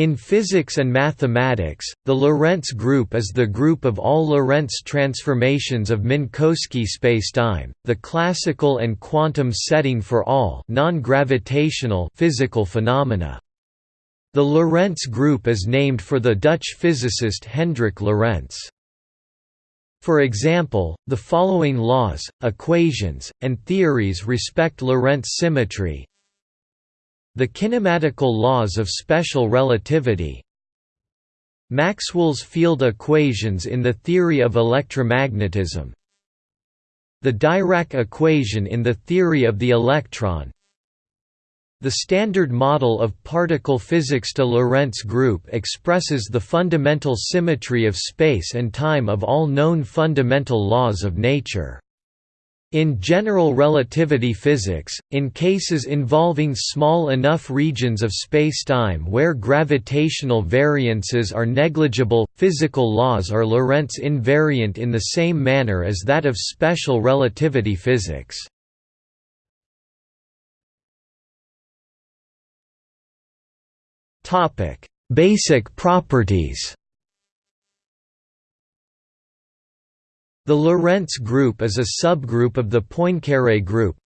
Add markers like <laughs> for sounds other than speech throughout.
In physics and mathematics, the Lorentz group is the group of all Lorentz transformations of Minkowski spacetime, the classical and quantum setting for all non-gravitational physical phenomena. The Lorentz group is named for the Dutch physicist Hendrik Lorentz. For example, the following laws, equations, and theories respect Lorentz symmetry, the kinematical laws of special relativity. Maxwell's field equations in the theory of electromagnetism. The Dirac equation in the theory of the electron. The standard model of particle physics de Lorentz group expresses the fundamental symmetry of space and time of all known fundamental laws of nature. In general relativity physics, in cases involving small enough regions of spacetime where gravitational variances are negligible, physical laws are Lorentz invariant in the same manner as that of special relativity physics. Basic properties The Lorentz group is a subgroup of the Poincaré group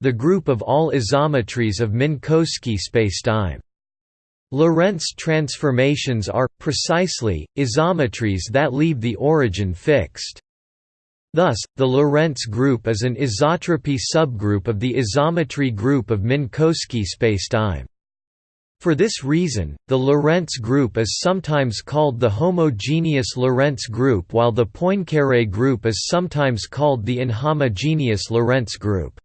the group of all isometries of Minkowski spacetime. Lorentz transformations are, precisely, isometries that leave the origin fixed. Thus, the Lorentz group is an isotropy subgroup of the isometry group of Minkowski spacetime. For this reason, the Lorentz group is sometimes called the homogeneous Lorentz group while the Poincaré group is sometimes called the inhomogeneous Lorentz group.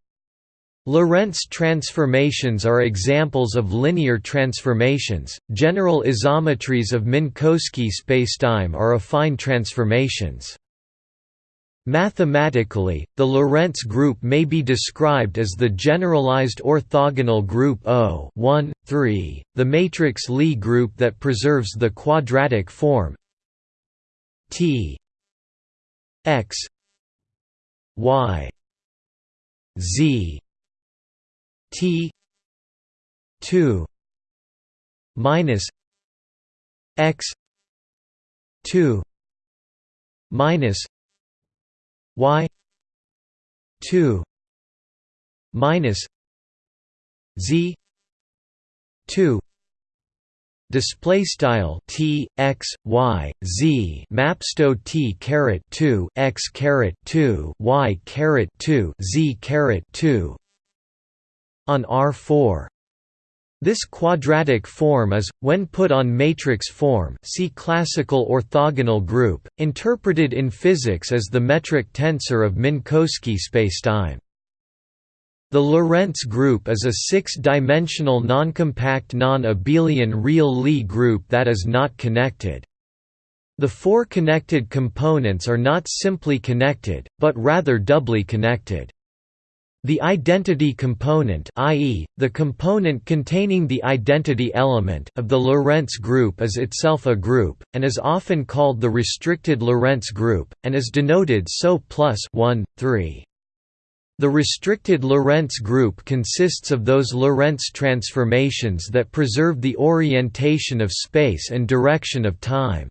Lorentz transformations are examples of linear transformations. General isometries of Minkowski spacetime are affine transformations. Mathematically, the Lorentz group may be described as the generalized orthogonal group O 1, 3, the matrix Lie group that preserves the quadratic form T x y z T 2 minus x 2 minus y 2 minus z 2 display style t x y z. Mapsto t caret 2 x caret 2 y caret 2 z caret 2 on R4 this quadratic form is, when put on matrix form see classical orthogonal group, interpreted in physics as the metric tensor of Minkowski spacetime. The Lorentz group is a six-dimensional noncompact non-abelian real Lie group that is not connected. The four connected components are not simply connected, but rather doubly connected. The identity component i.e., the component containing the identity element of the Lorentz group is itself a group, and is often called the restricted Lorentz group, and is denoted so plus 1, 3. The restricted Lorentz group consists of those Lorentz transformations that preserve the orientation of space and direction of time.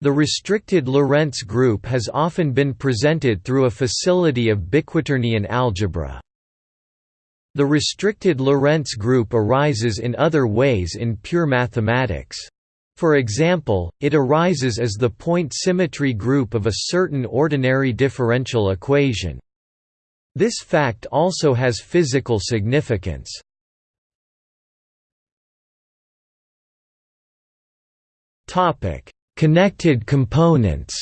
The restricted Lorentz group has often been presented through a facility of biquaternion algebra. The restricted Lorentz group arises in other ways in pure mathematics. For example, it arises as the point symmetry group of a certain ordinary differential equation. This fact also has physical significance. Topic: Connected components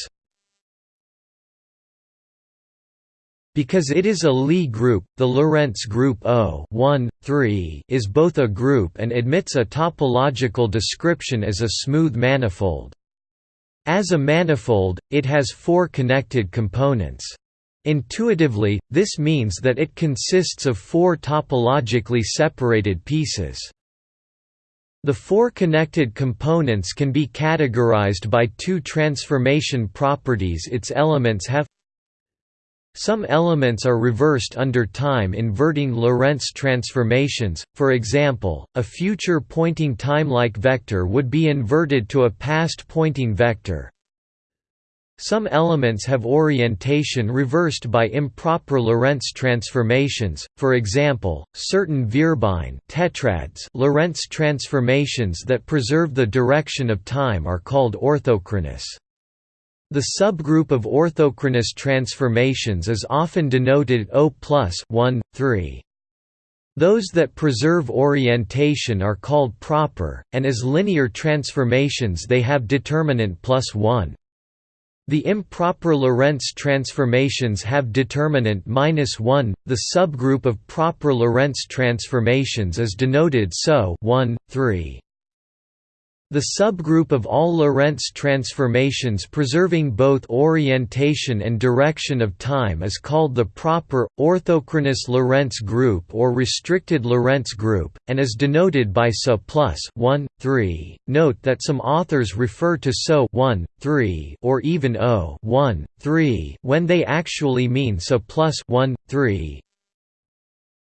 Because it is a Lie group, the Lorentz group O 1, 3 is both a group and admits a topological description as a smooth manifold. As a manifold, it has four connected components. Intuitively, this means that it consists of four topologically separated pieces. The four connected components can be categorized by two transformation properties its elements have Some elements are reversed under time inverting Lorentz transformations, for example, a future pointing time-like vector would be inverted to a past pointing vector. Some elements have orientation reversed by improper Lorentz transformations, for example, certain Vierbein tetrads Lorentz transformations that preserve the direction of time are called orthochronous. The subgroup of orthochronous transformations is often denoted O plus 1, 3. Those that preserve orientation are called proper, and as linear transformations they have determinant plus 1. The improper Lorentz transformations have determinant minus 1. The subgroup of proper Lorentz transformations is denoted SO 1, 3. The subgroup of all Lorentz transformations preserving both orientation and direction of time is called the proper, orthochronous Lorentz group or restricted Lorentz group, and is denoted by SO plus 1, 3. Note that some authors refer to SO 1, 3 or even O 1, 3 when they actually mean SO plus 1, 3,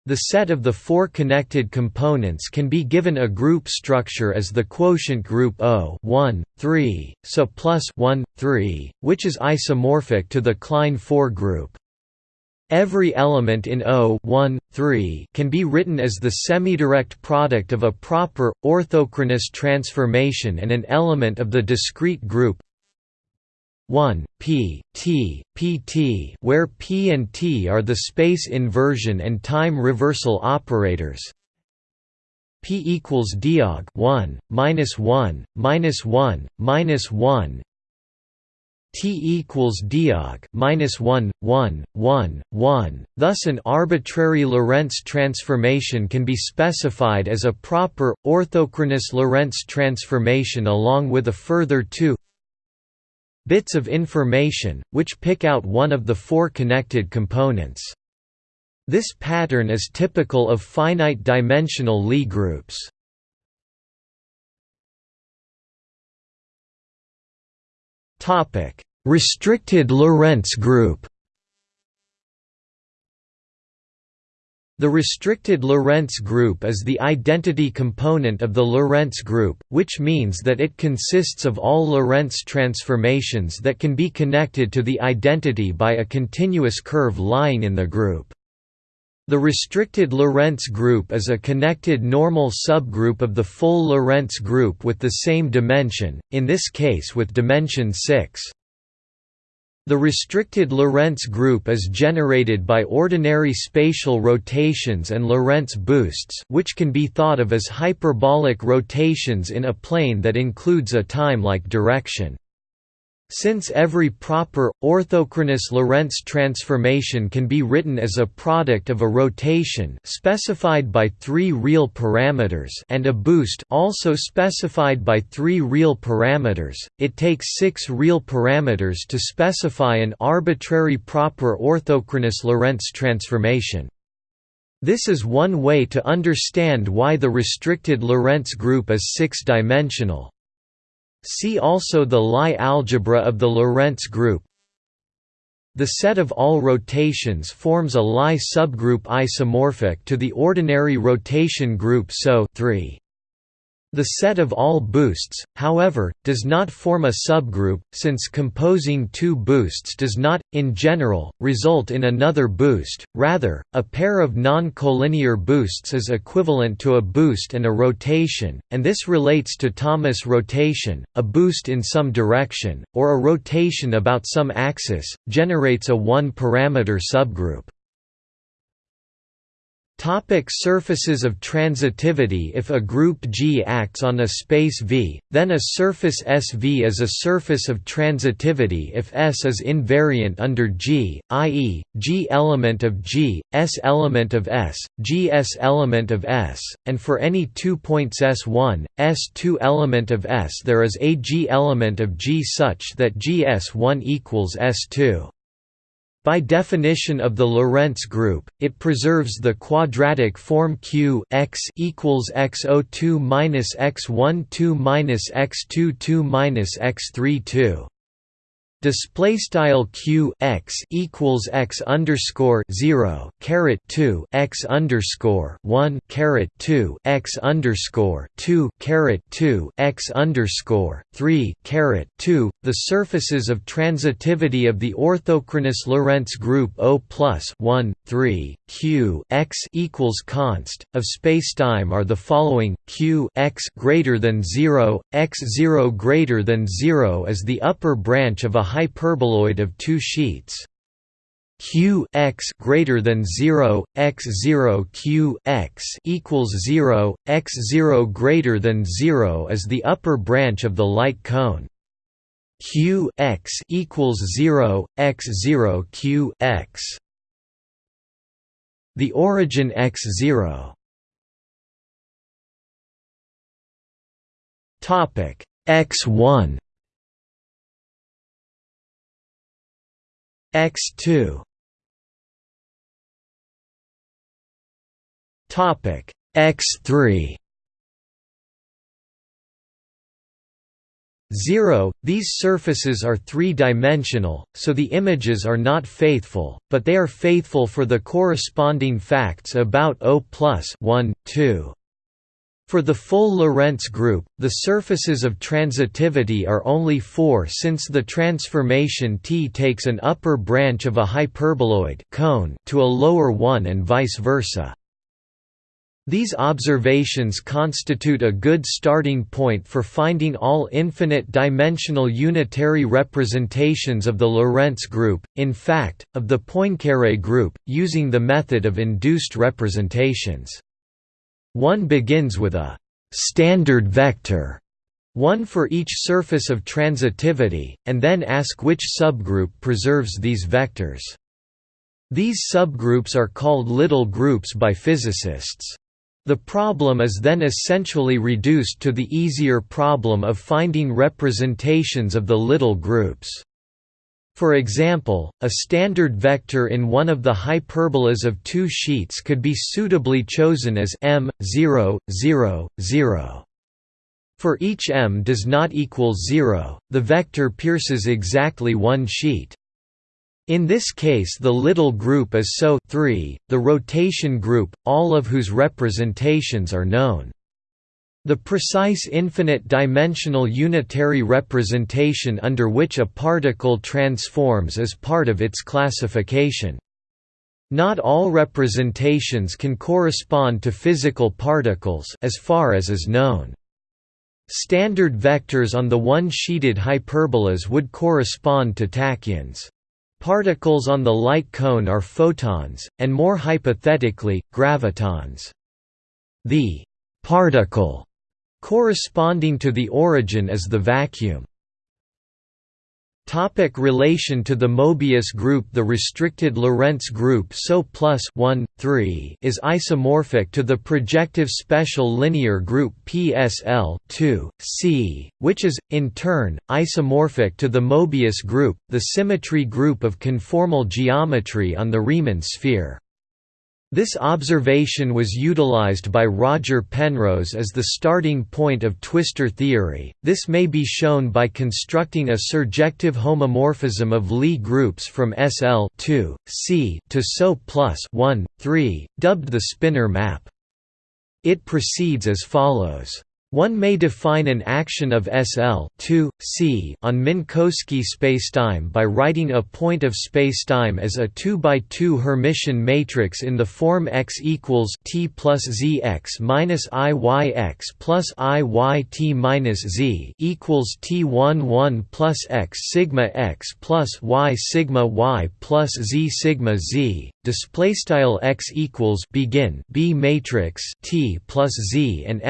the set of the four connected components can be given a group structure as the quotient group O 1, 3, so plus 1, 3, which is isomorphic to the Klein 4 group. Every element in O 1, 3 can be written as the semidirect product of a proper, orthochronous transformation and an element of the discrete group 1 p t pt where p and t are the space inversion and time reversal operators. P equals diag 1 minus 1 minus 1 minus 1 t equals diag minus 1 1 1 1 thus an arbitrary lorentz transformation can be specified as a proper orthochronous lorentz transformation along with a further two bits of information, which pick out one of the four connected components. This pattern is typical of finite-dimensional Lie groups. Restricted Lorentz group The restricted Lorentz group is the identity component of the Lorentz group, which means that it consists of all Lorentz transformations that can be connected to the identity by a continuous curve lying in the group. The restricted Lorentz group is a connected normal subgroup of the full Lorentz group with the same dimension, in this case with dimension 6. The restricted Lorentz group is generated by ordinary spatial rotations and Lorentz boosts which can be thought of as hyperbolic rotations in a plane that includes a time-like direction. Since every proper, orthochronous Lorentz transformation can be written as a product of a rotation specified by three real parameters and a boost also specified by three real parameters, it takes six real parameters to specify an arbitrary proper orthochronous Lorentz transformation. This is one way to understand why the restricted Lorentz group is six-dimensional. See also the Lie algebra of the Lorentz group. The set of all rotations forms a Lie subgroup isomorphic to the ordinary rotation group SO 3. The set of all boosts, however, does not form a subgroup, since composing two boosts does not, in general, result in another boost, rather, a pair of non-collinear boosts is equivalent to a boost and a rotation, and this relates to Thomas rotation, a boost in some direction, or a rotation about some axis, generates a one-parameter subgroup. Topic surfaces of transitivity If a group G acts on a space V, then a surface SV is a surface of transitivity if S is invariant under G, i.e., G element of G, S element of S, G S element of S, and for any two points S1, S2 element of S there is a G element of G such that GS1 equals S2. By definition of the Lorentz group, it preserves the quadratic form Q x equals x02 minus x12 minus x22 minus x32. Display style q x equals x underscore zero caret two x underscore one caret two x underscore two caret two x underscore three caret two. The surfaces of transitivity of the orthochronous Lorentz group O plus one three q x equals const of spacetime are the following: q x greater than zero, x zero greater than zero is the upper branch of a hyperboloid of two sheets. Q x greater than 0 x 0 q x equals 0 x 0 greater than 0 is the upper branch of the light cone. Q x equals 0 x 0 q x. The origin x 0 topic x 1 x2 topic x3 0 These surfaces are three-dimensional, so the images are not faithful, but they are faithful for the corresponding facts about O plus 1, 2. For the full Lorentz group, the surfaces of transitivity are only four since the transformation T takes an upper branch of a hyperboloid cone to a lower one and vice versa. These observations constitute a good starting point for finding all infinite-dimensional unitary representations of the Lorentz group, in fact, of the Poincaré group, using the method of induced representations. One begins with a standard vector, one for each surface of transitivity, and then ask which subgroup preserves these vectors. These subgroups are called little groups by physicists. The problem is then essentially reduced to the easier problem of finding representations of the little groups. For example, a standard vector in one of the hyperbolas of two sheets could be suitably chosen as m 0, 0, 0. For each m does not equal 0, the vector pierces exactly one sheet. In this case the little group is SO 3, the rotation group, all of whose representations are known. The precise infinite-dimensional unitary representation under which a particle transforms is part of its classification. Not all representations can correspond to physical particles as far as is known. Standard vectors on the one-sheeted hyperbolas would correspond to tachyons. Particles on the light cone are photons, and more hypothetically, gravitons. The particle Corresponding to the origin is the vacuum. Topic relation to the Mobius group The restricted Lorentz group SO plus 1, 3 is isomorphic to the projective special linear group PSL 2, C, which is, in turn, isomorphic to the Mobius group, the symmetry group of conformal geometry on the Riemann sphere. This observation was utilized by Roger Penrose as the starting point of twistor theory. This may be shown by constructing a surjective homomorphism of Lie groups from SL 2, C to SO plus 1, 3, dubbed the spinor map. It proceeds as follows. One may define an action of SL 2, C on Minkowski spacetime by writing a point of spacetime as a 2 by 2 Hermitian matrix in the form X equals T plus ZX minus IYX plus IYT minus Z equals T11 plus X sigma X plus Y sigma Y plus Z sigma Z. Display style X equals begin B matrix T plus Z and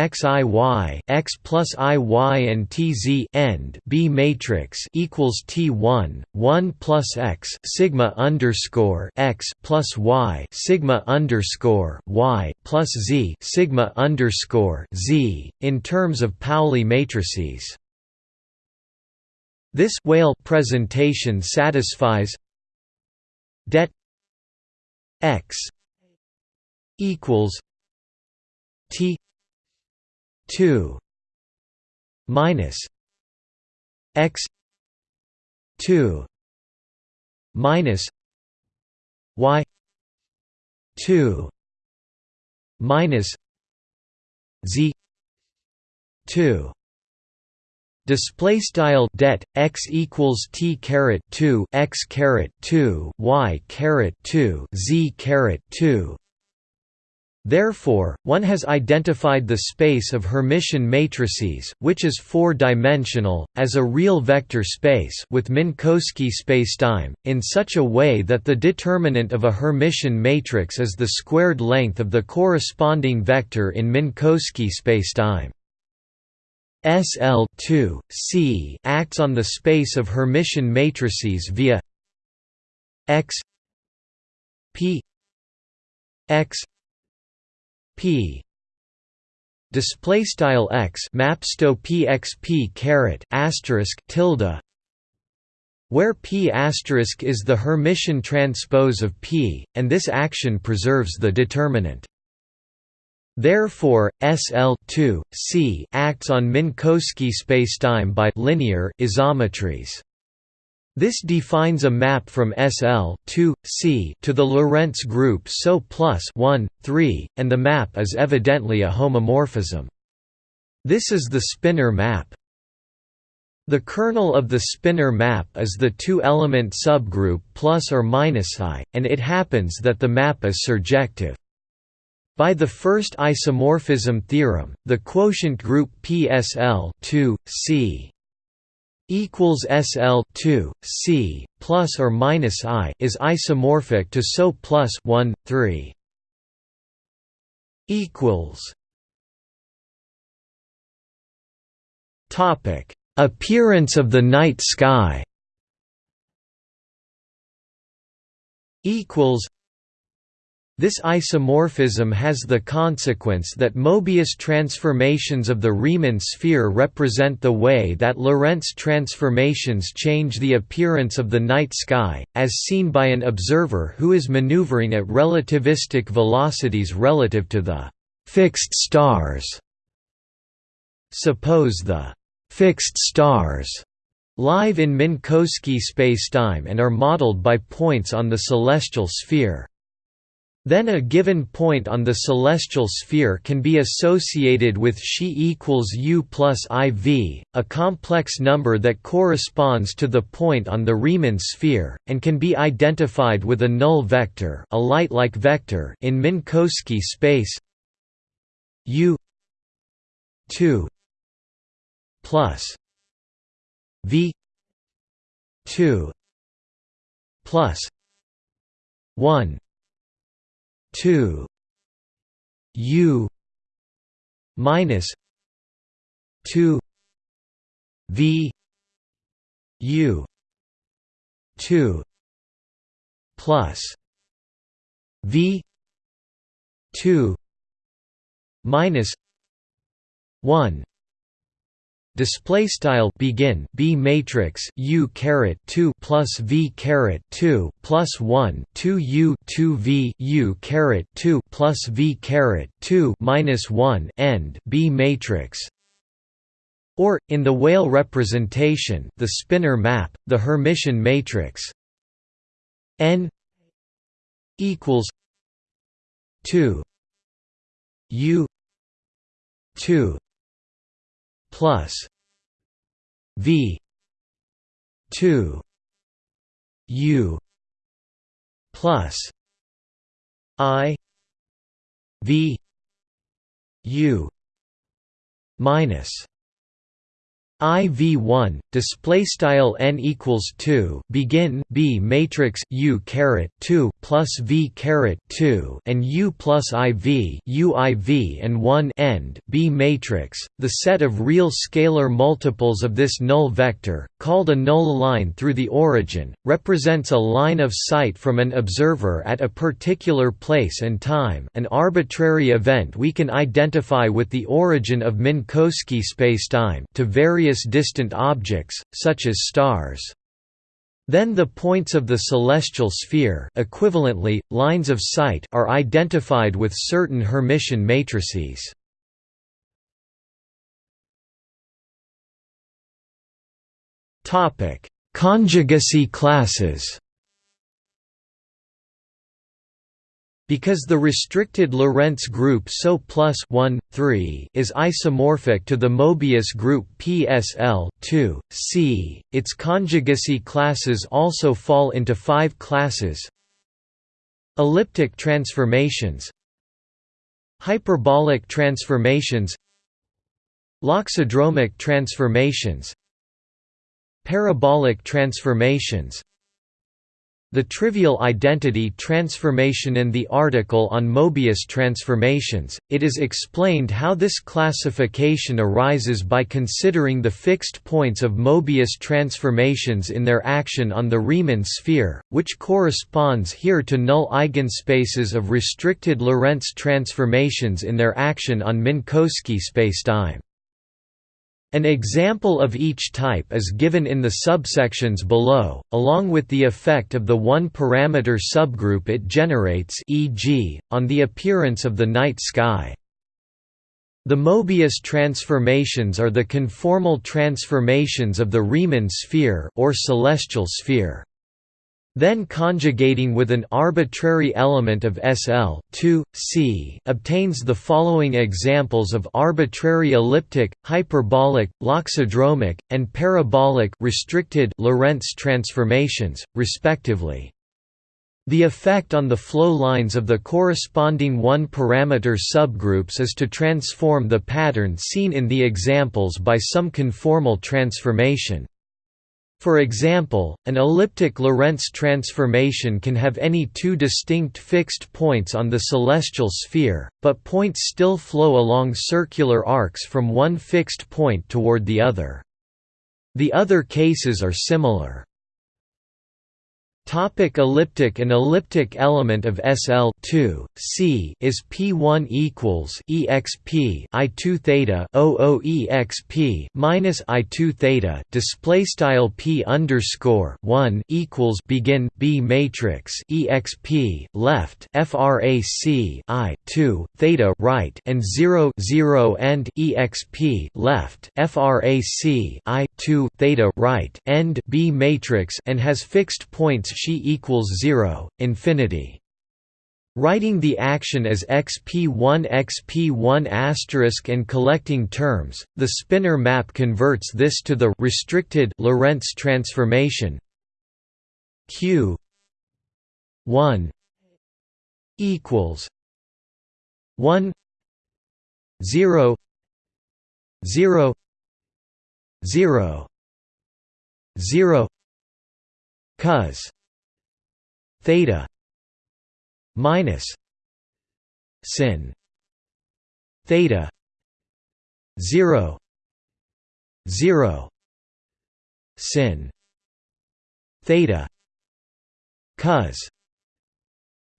XIY x plus i y and t z end b matrix equals t one one plus x sigma underscore x plus y sigma underscore y plus z sigma underscore z in terms of Pauli matrices. This Weyl presentation satisfies det x equals t 2 minus x two minus y two minus z two Display style det x equals t caret two x caret two y caret two z caret two. Therefore, one has identified the space of Hermitian matrices, which is four-dimensional, as a real vector space with Minkowski spacetime, in such a way that the determinant of a Hermitian matrix is the squared length of the corresponding vector in Minkowski spacetime. SL2 C acts on the space of Hermitian matrices via X P X P. Display style X mapsto PXP caret asterisk tilde. Where P asterisk is the Hermitian transpose of P and this action preserves the determinant. Therefore, SL C acts on Minkowski spacetime by linear isometries. This defines a map from SL C to the Lorentz group SO plus 1, 3, and the map is evidently a homomorphism. This is the spinor map. The kernel of the spinor map is the two-element subgroup plus or minus i, and it happens that the map is surjective. By the first isomorphism theorem, the quotient group PSL 2 C equals SL 2 C plus or minus I is isomorphic to SO plus 1 3 equals Topic Appearance of the night sky equals this isomorphism has the consequence that Mobius transformations of the Riemann sphere represent the way that Lorentz transformations change the appearance of the night sky, as seen by an observer who is maneuvering at relativistic velocities relative to the fixed stars. Suppose the fixed stars live in Minkowski spacetime and are modeled by points on the celestial sphere. Then a given point on the celestial sphere can be associated with xi equals u plus iv, a complex number that corresponds to the point on the Riemann sphere, and can be identified with a null vector, a light-like vector in Minkowski space. U 2 plus v 2 plus 1 2 u minus 2 v u 2 plus v 2 minus 1 display style begin b matrix u caret 2 plus v caret 2 plus 1 2 u 2 v u caret 2 plus v caret 2 minus 1 end b matrix. Or in the Weyl representation the spinor map the hermitian matrix. N equals 2 u 2 plus V two U plus I V U minus IV1 display style n equals 2 begin B matrix U caret 2 plus V caret 2 and U plus IV U IV and 1 end B matrix the set of real scalar multiples of this null vector called a null line through the origin represents a line of sight from an observer at a particular place and time an arbitrary event we can identify with the origin of Minkowski spacetime to various various distant objects, such as stars. Then the points of the celestial sphere equivalently, lines of sight are identified with certain Hermitian matrices. Conjugacy classes Because the restricted Lorentz group SO plus 1, 3 is isomorphic to the Mobius group PSL 2, C, its conjugacy classes also fall into five classes. Elliptic transformations. Hyperbolic transformations. Loxodromic transformations. Parabolic transformations the trivial identity transformation and the article on Mobius transformations, it is explained how this classification arises by considering the fixed points of Mobius transformations in their action on the Riemann sphere, which corresponds here to null eigenspaces of restricted Lorentz transformations in their action on Minkowski spacetime. An example of each type is given in the subsections below, along with the effect of the one-parameter subgroup it generates e.g., on the appearance of the night sky. The Mobius transformations are the conformal transformations of the Riemann sphere or celestial sphere. Then conjugating with an arbitrary element of SL 2, C obtains the following examples of arbitrary elliptic, hyperbolic, loxodromic, and parabolic restricted Lorentz transformations, respectively. The effect on the flow lines of the corresponding one-parameter subgroups is to transform the pattern seen in the examples by some conformal transformation. For example, an elliptic Lorentz transformation can have any two distinct fixed points on the celestial sphere, but points still flow along circular arcs from one fixed point toward the other. The other cases are similar. Topic elliptic An elliptic element of SL 2, C is P1 equals exp I2 theta OO exp minus I2 theta display style P underscore 1 equals begin B matrix exp left frac I 2 theta right and 0 0 end exp left frac I 2 theta right end B matrix and has fixed points xi equals 0, infinity. Writing the action as xp1 xp1 asterisk and collecting terms, the spinor map converts this to the restricted Lorentz transformation q 1 equals 1 0 0 0 0 cos theta minus sin theta 0 0 sin theta cos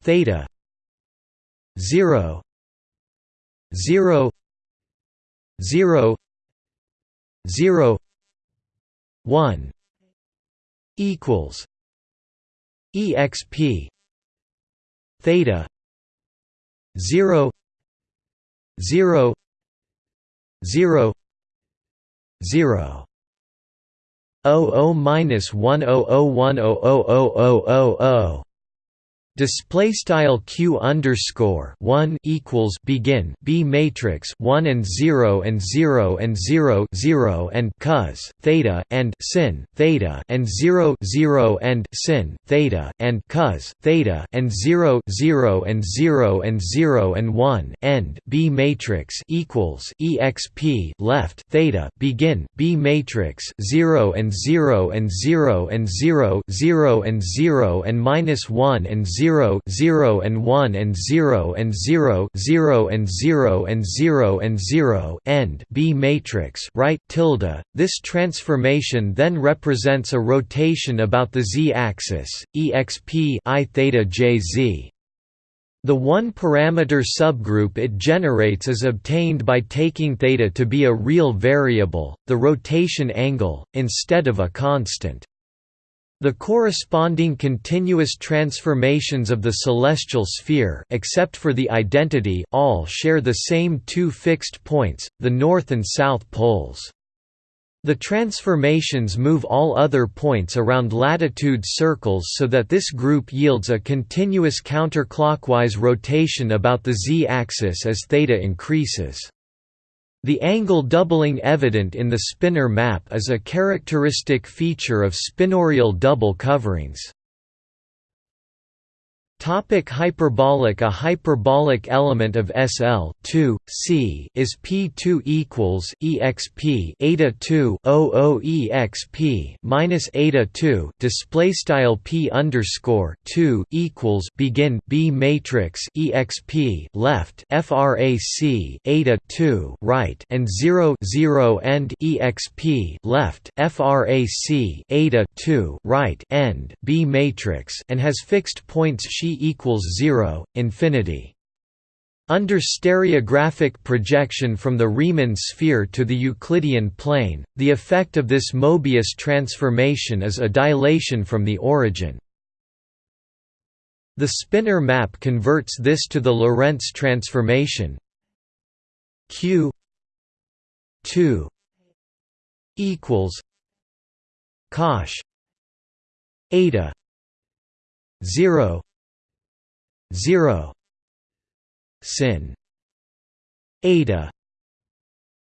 theta 0 0 0 0 1 equals exp theta 0 0 0 0 00 minus 1 0 0 1 0 0 0 0 0 Display style q underscore one equals begin b matrix one and zero and zero and zero zero and cos theta and sin theta and zero zero and sin theta and cos theta and zero zero and zero and zero and one end b matrix equals exp left theta begin b matrix zero and zero and zero and zero zero and zero and minus one and zero 0 0 and 1 and 0 and 0 0 and 0 and 0 and 0 end. B matrix right tilde. This transformation then represents a rotation about the z-axis exp i theta jz the one-parameter subgroup it generates is obtained by taking theta to be a real variable, the rotation angle, instead of a constant. The corresponding continuous transformations of the celestial sphere except for the identity all share the same two fixed points, the north and south poles. The transformations move all other points around latitude circles so that this group yields a continuous counterclockwise rotation about the z-axis as theta increases. The angle doubling evident in the spinor map is a characteristic feature of spinorial double coverings. Topic hyperbolic A hyperbolic element of SL 2 C is P2 equals exp eta 2 00 exp minus eta 2 display style P underscore 2 equals begin B matrix exp left frac eta 2 right and 0 0 end exp left frac eta 2 right end B matrix and has fixed points equals 0, infinity. Under stereographic projection from the Riemann sphere to the Euclidean plane, the effect of this Mobius transformation is a dilation from the origin. The spinor map converts this to the Lorentz transformation q 2 equals cosh eta 0 0 sin eta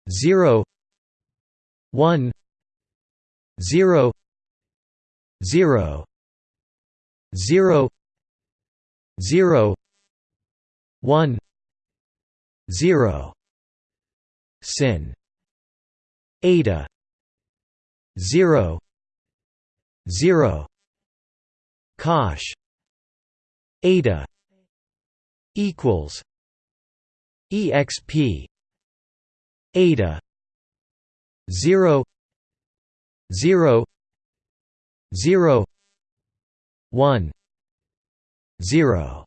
0 1 0 0 0 0 1 0 sin eta 0 0 cosh eta equals exp eta 0 0 0 1 0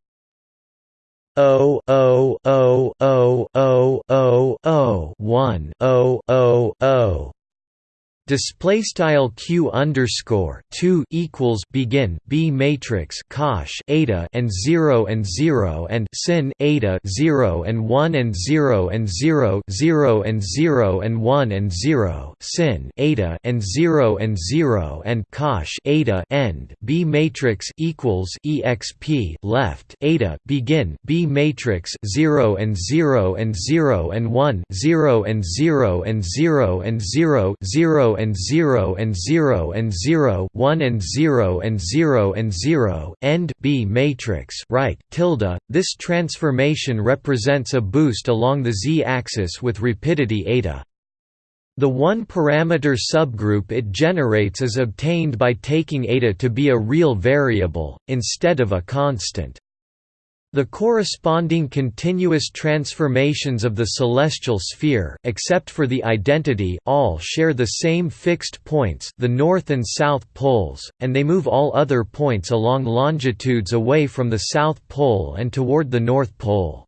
O O O O O O O one. O O O display style q underscore 2 equals begin b matrix cosh eta and 0 and 0 and sin eta 0 and 1 and 0 and 0 0 and 0 and 1 and 0 sin eta and 0 and 0 and cosh eta end b matrix equals exp left eta begin b matrix 0 and 0 and 0 and 1 0 and 0 and 0 and 0 0 and 0 and 0 and 0 1 and 0 and 0 and 0 end B matrix right tilde this transformation represents a boost along the z-axis with rapidity eta the one-parameter subgroup it generates is obtained by taking eta to be a real variable, instead of a constant. The corresponding continuous transformations of the celestial sphere except for the identity all share the same fixed points the north and south poles, and they move all other points along longitudes away from the south pole and toward the north pole.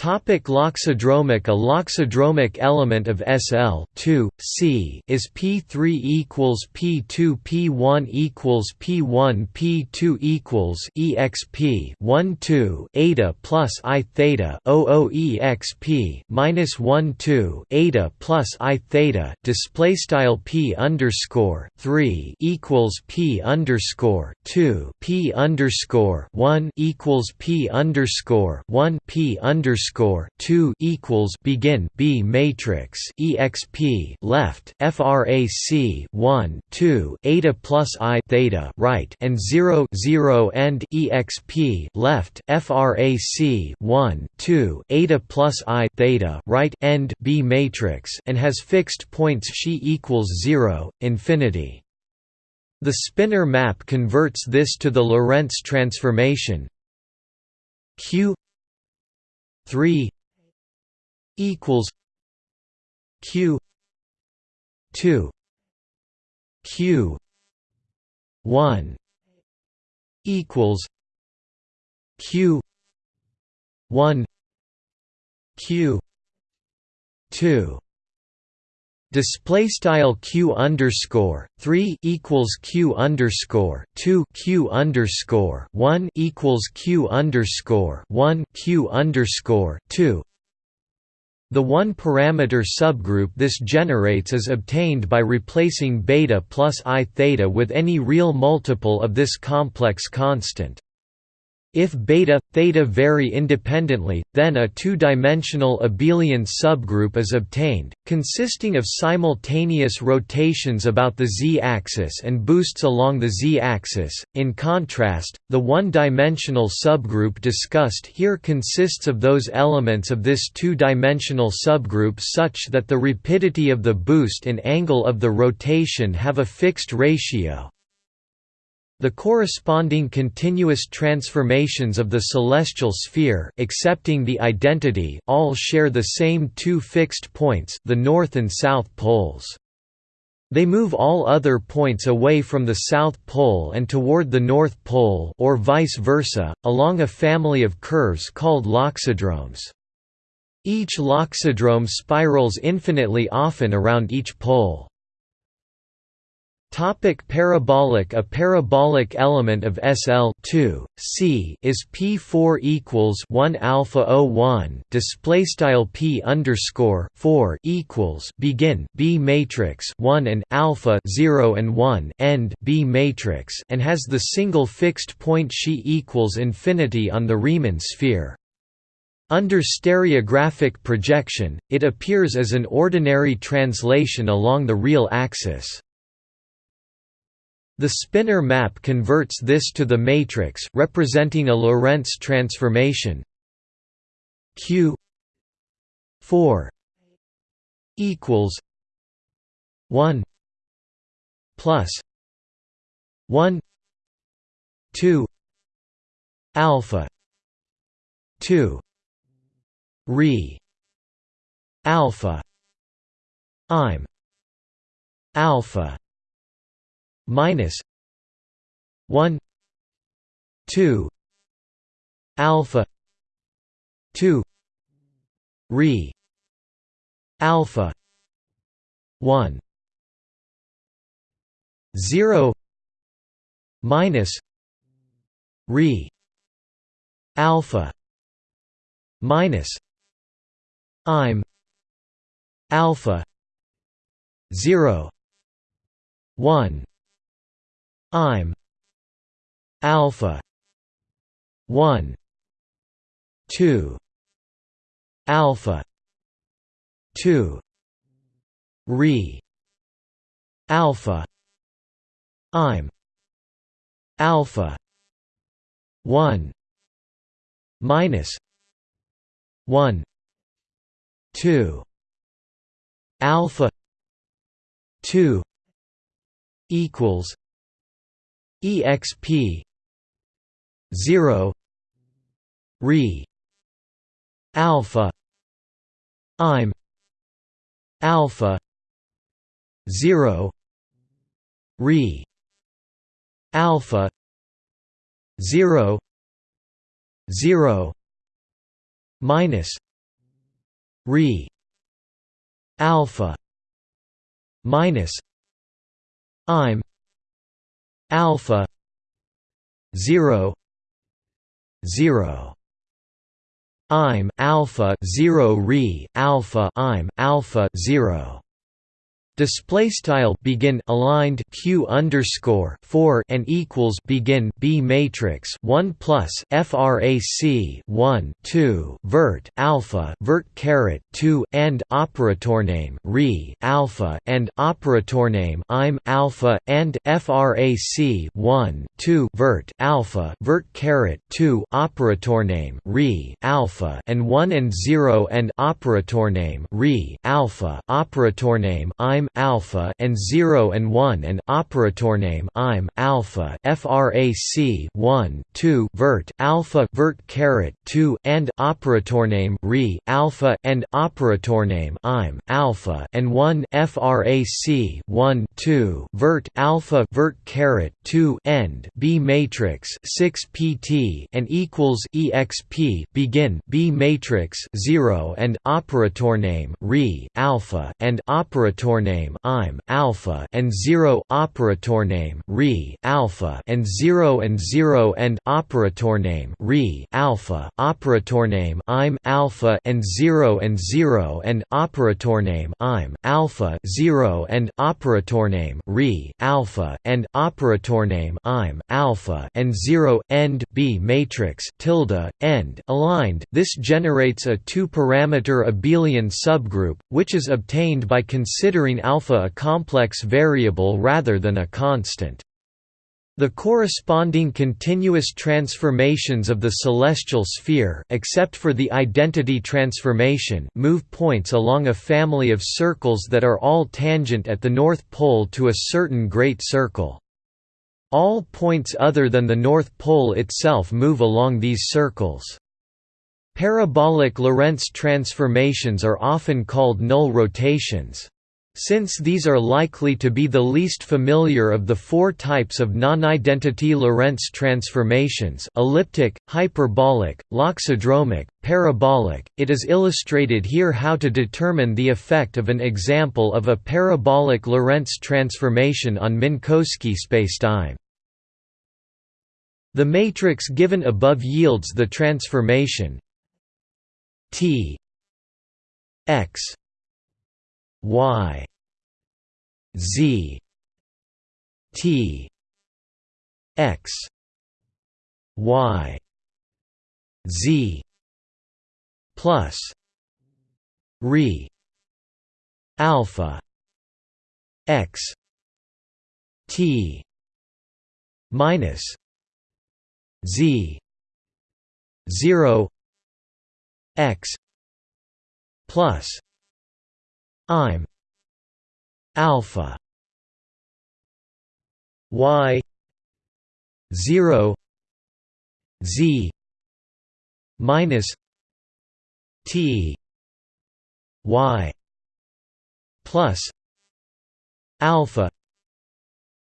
Topic loxodromic A loxodromic element of SL 2, C is P3 equals P2 P1 equals P1 P2 equals exp 1 2 eta plus I theta 00 exp minus 1 2 eta plus I theta display style P underscore 3 equals P underscore 2 P underscore 1 equals P underscore 1 P underscore underscore two equals begin B matrix exp left frac one two eta plus I theta right and zero zero end exp left frac one two eta plus I theta right end B matrix and has fixed points she equals zero infinity. The spinor map converts this to the Lorentz transformation q 3 equals q 2 q 1 equals q 1 q 2 Display style q underscore three equals q underscore two q underscore one equals q underscore one q underscore two The one-parameter subgroup this generates is obtained by replacing beta plus i theta with any real multiple of this complex constant. If beta, theta vary independently, then a two-dimensional abelian subgroup is obtained, consisting of simultaneous rotations about the z-axis and boosts along the z-axis. In contrast, the one-dimensional subgroup discussed here consists of those elements of this two-dimensional subgroup such that the rapidity of the boost and angle of the rotation have a fixed ratio, the corresponding continuous transformations of the celestial sphere accepting the identity all share the same two fixed points the north and south poles. They move all other points away from the South Pole and toward the North Pole or vice versa, along a family of curves called loxodromes. Each loxodrome spirals infinitely often around each pole. Topic parabolic A parabolic element of SL 2 C is P4 equals 1 alpha O 1 display style P underscore 4 equals begin B matrix 1 and alpha 0 and 1 end B matrix and has the single fixed point she equals infinity on the Riemann sphere. Under stereographic projection, it appears as an ordinary translation along the real axis. The spinor map converts this to the matrix representing a Lorentz transformation. Q 4 equals 1 plus 1 2 alpha 2 re alpha i'm alpha minus 1 2 alpha 2 re alpha 1 0 minus re alpha minus i'm alpha 0 1 I'm alpha 1 2 alpha 2 re alpha I'm alpha 1 minus 1 2 alpha 2 equals exp 0 re alpha i'm alpha 0 re alpha 0 0 minus re alpha minus i'm alpha 0 0 I'm alpha 0 re alpha I'm alpha 0 display style begin aligned q underscore 4 and equals begin b matrix 1 plus frac 1 2 vert alpha vert caret 2 and operator name re alpha and operator name i'm alpha and frac 1 2 vert alpha vert caret 2 operator name re alpha and 1 and 0 and operator name re alpha operator name i'm alpha and 0 and 1 and operator name I'm alpha frac 1 2 vert alpha vert caret 2 and operator name re alpha and operator name I'm alpha and 1 frac 1 2 vert alpha vert caret 2 end B matrix 6 pt and equals exp begin B matrix 0 and operator name re alpha and operator name name im alpha and 0 operator name re alpha and 0 and 0 and operator name re alpha operator name im alpha and 0 and 0 and operator name im alpha 0 and operator name re alpha and operator name im alpha and 0 end b matrix tilde end aligned. This generates a two-parameter abelian subgroup which is obtained by considering alpha a complex variable rather than a constant the corresponding continuous transformations of the celestial sphere except for the identity transformation move points along a family of circles that are all tangent at the north pole to a certain great circle. All points other than the North Pole itself move along these circles. Parabolic Lorentz transformations are often called null rotations. Since these are likely to be the least familiar of the four types of non-identity Lorentz transformations elliptic, hyperbolic, loxodromic, parabolic, it is illustrated here how to determine the effect of an example of a parabolic Lorentz transformation on Minkowski spacetime. The matrix given above yields the transformation T x y z t x y z plus re alpha x t minus z 0 x plus I'm alpha y 0 z minus t y plus alpha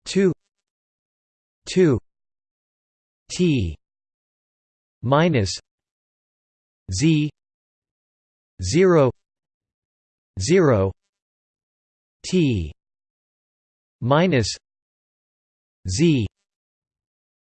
2 2 t minus z 0 0 t minus z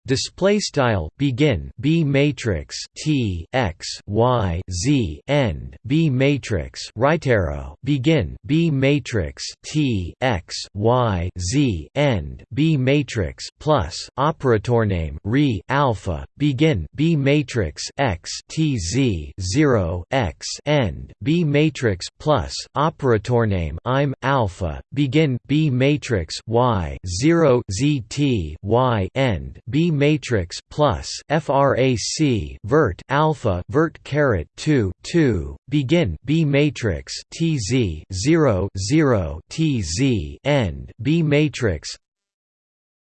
Display style begin B matrix T x Y Z end B matrix right arrow begin B matrix T x Y Z end B matrix plus operator name re alpha begin B matrix X T Z 0 X end B matrix plus operator name I'm alpha begin B matrix Y 0 Z T Y end B matrix plus frac vert alpha vert caret 2 2 begin B matrix tz 0 0 tz end B matrix.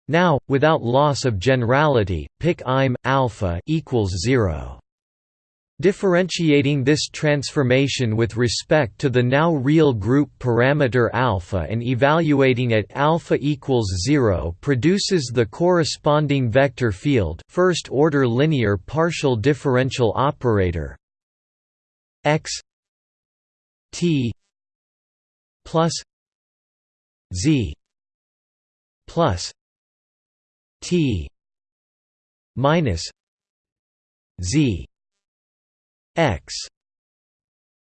Now without loss of generality pick im alpha equals 0 Differentiating this transformation with respect to the now real group parameter alpha and evaluating at alpha equals 0 produces the corresponding vector field first order linear partial differential operator x t plus z plus t minus z x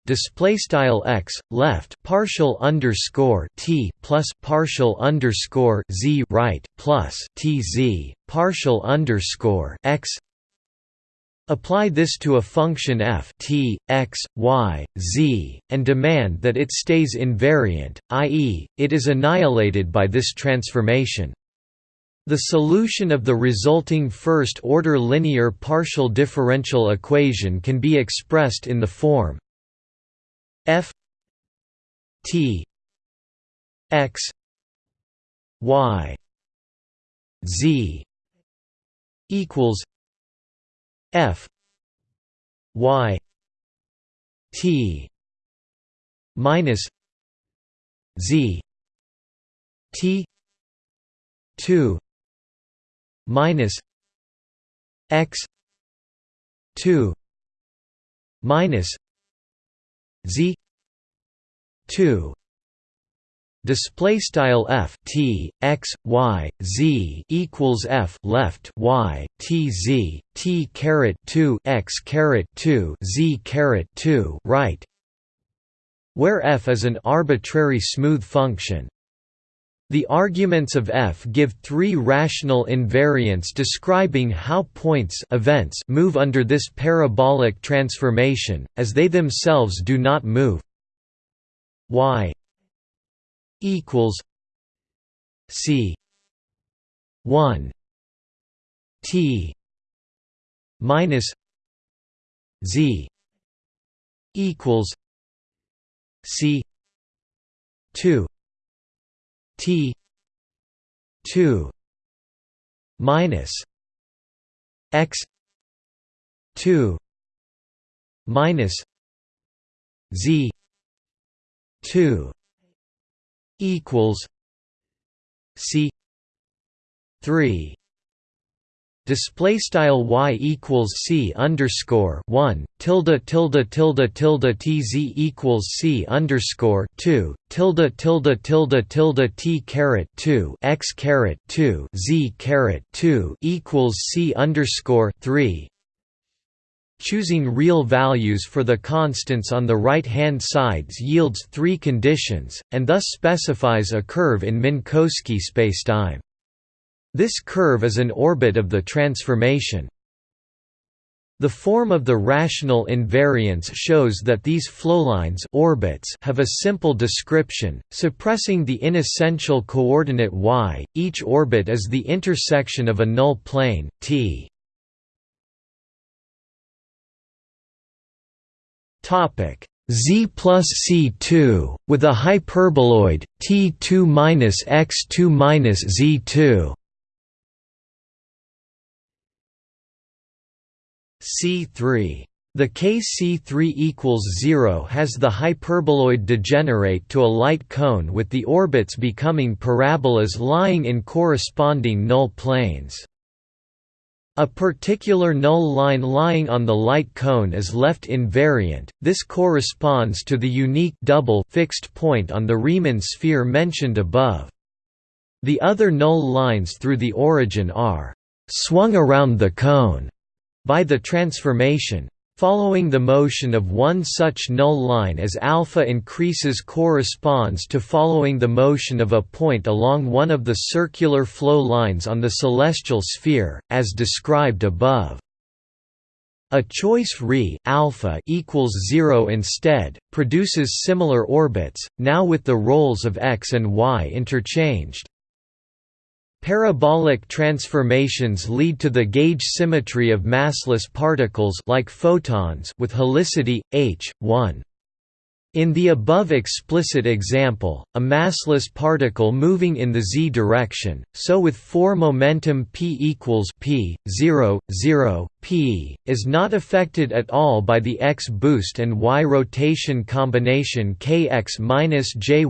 display style x left partial underscore t plus partial underscore z right plus t z partial underscore x Apply this to a function f t, x, y, z, and demand that it stays invariant, i.e., it is annihilated by this transformation. The solution of the resulting first-order linear partial differential equation can be expressed in the form f t x y z equals f y t minus z t 2 minus x 2 minus z 2 display style f t x y z equals f left y t z t caret 2 x caret 2 z caret 2 right where f is an arbitrary smooth function the arguments of f give three rational invariants describing how points events move under this parabolic transformation, as they themselves do not move. Y equals C one T minus Z equals C two T two minus X two minus Z two equals C three display style y equals c underscore one tilde tilde tilde tilde t z equals c underscore two tilde tilde tilde tilde t caret two x caret two z caret two equals c underscore three Choosing real values for the constants on the right-hand sides yields three conditions, and thus specifies a curve in Minkowski spacetime. This curve is an orbit of the transformation. The form of the rational invariance shows that these flowlines orbits have a simple description, suppressing the inessential coordinate y. Each orbit is the intersection of a null plane T. Topic Z plus C2 with a hyperboloid T2 minus X2 minus Z2. C3 the case C3 equals 0 has the hyperboloid degenerate to a light cone with the orbits becoming parabolas lying in corresponding null planes. A particular null line lying on the light cone is left invariant, this corresponds to the unique double fixed point on the Riemann sphere mentioned above. The other null lines through the origin are «swung around the cone» by the transformation, Following the motion of one such null line as alpha increases corresponds to following the motion of a point along one of the circular flow lines on the celestial sphere, as described above. A choice Re alpha equals 0 instead, produces similar orbits, now with the roles of x and y interchanged. Parabolic transformations lead to the gauge symmetry of massless particles like photons with helicity h 1. In the above explicit example, a massless particle moving in the z direction, so with 4 momentum p equals p 0 0 p is not affected at all by the x boost and y rotation combination kx minus jy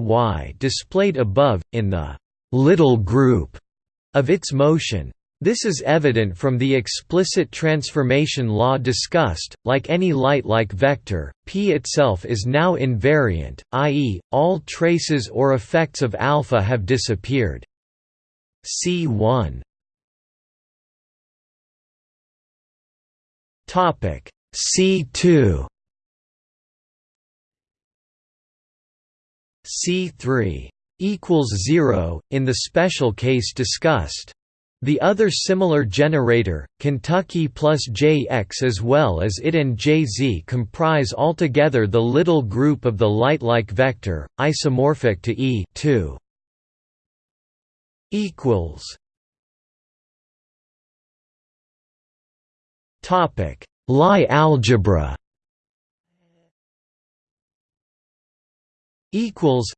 displayed above in the little group of its motion. This is evident from the explicit transformation law discussed, like any light-like vector, p itself is now invariant, i.e., all traces or effects of alpha have disappeared. C1 C2 C3 equals 0 in the special case discussed. The other similar generator, Kentucky plus Jx as well as it and Jz comprise altogether the little group of the light-like vector, isomorphic to E 2. equals Topic: Lie algebra. <laughs> Equals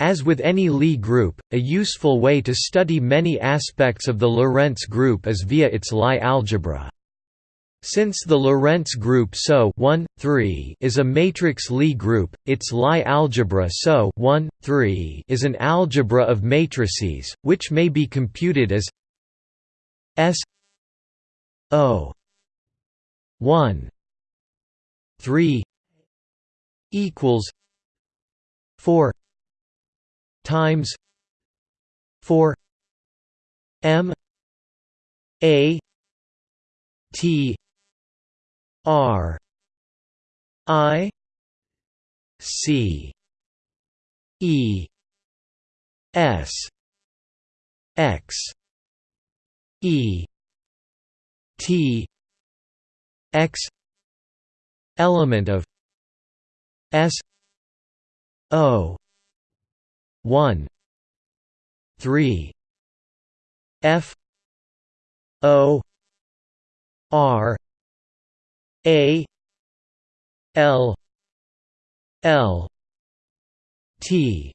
as with any Lie group, a useful way to study many aspects of the Lorentz group is via its Lie algebra. Since the Lorentz group SO 1, 3 is a matrix Lie group, its Lie algebra SO 1, 3 is an algebra of matrices, which may be computed as S O 1 3 equals 4 times 4 m a t r i c e s x e t x element of s o 1 3 f o r a l l t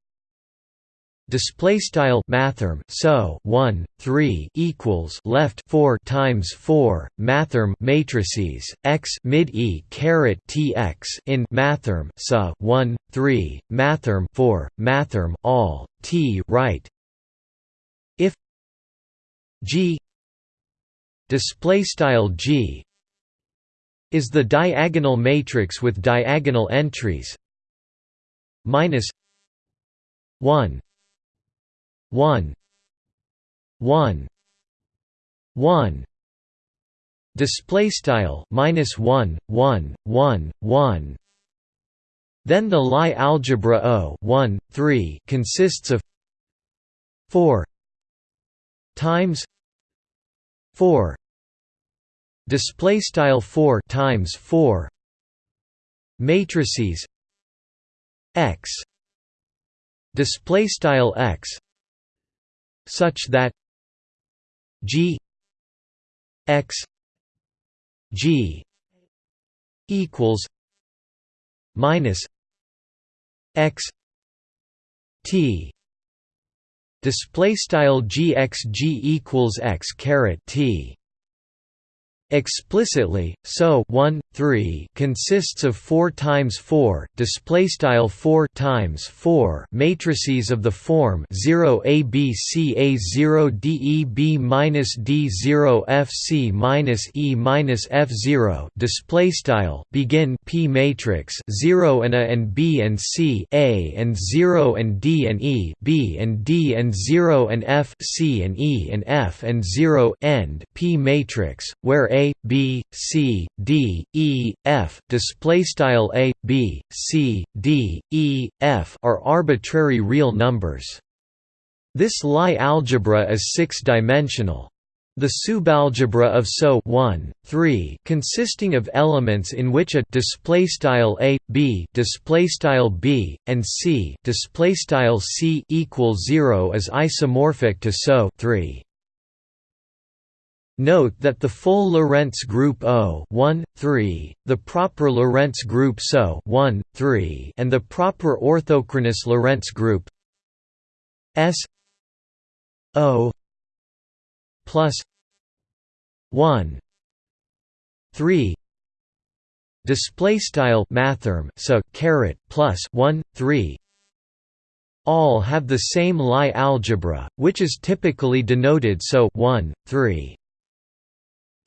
display style mathrm so 1 3 equals left 4 times 4 mathrm matrices x mid e caret tx in mathrm so 1 3 mathrm 4 mathrm all t right. If g display style g is the diagonal matrix with diagonal entries minus 1 1 1 1 display style minus 1 1 1 1 then the Lie algebra O 1 3 consists of 4 times 4 display style 4 times 4 matrices x. Display style x such that G X G equals minus X T display style GXG equals X caret T. Explicitly, so 1 3 consists of 4 times 4 display style 4 times 4 matrices of the form 0 ABC 0 DEB minus D0 FC minus E minus F0 display style begin P matrix 0 and A and B and C A and 0 and D and E B and D and 0 and F C and E and F and 0 end P matrix where a, B, C, D, E, F, display style A, B, C, D, E, F are arbitrary real numbers. This Lie algebra is six-dimensional. The subalgebra of SO 1, 3 consisting of elements in which a display style a b display style b and c display style c equals 0 is isomorphic to SO 3. Note that the full Lorentz group O 1, 3, the proper Lorentz group SO 1, 3, and the proper orthochronous Lorentz group S O plus 1 3 display style mathrm so caret plus 1 3 all have the same Lie algebra which is typically denoted so 1 3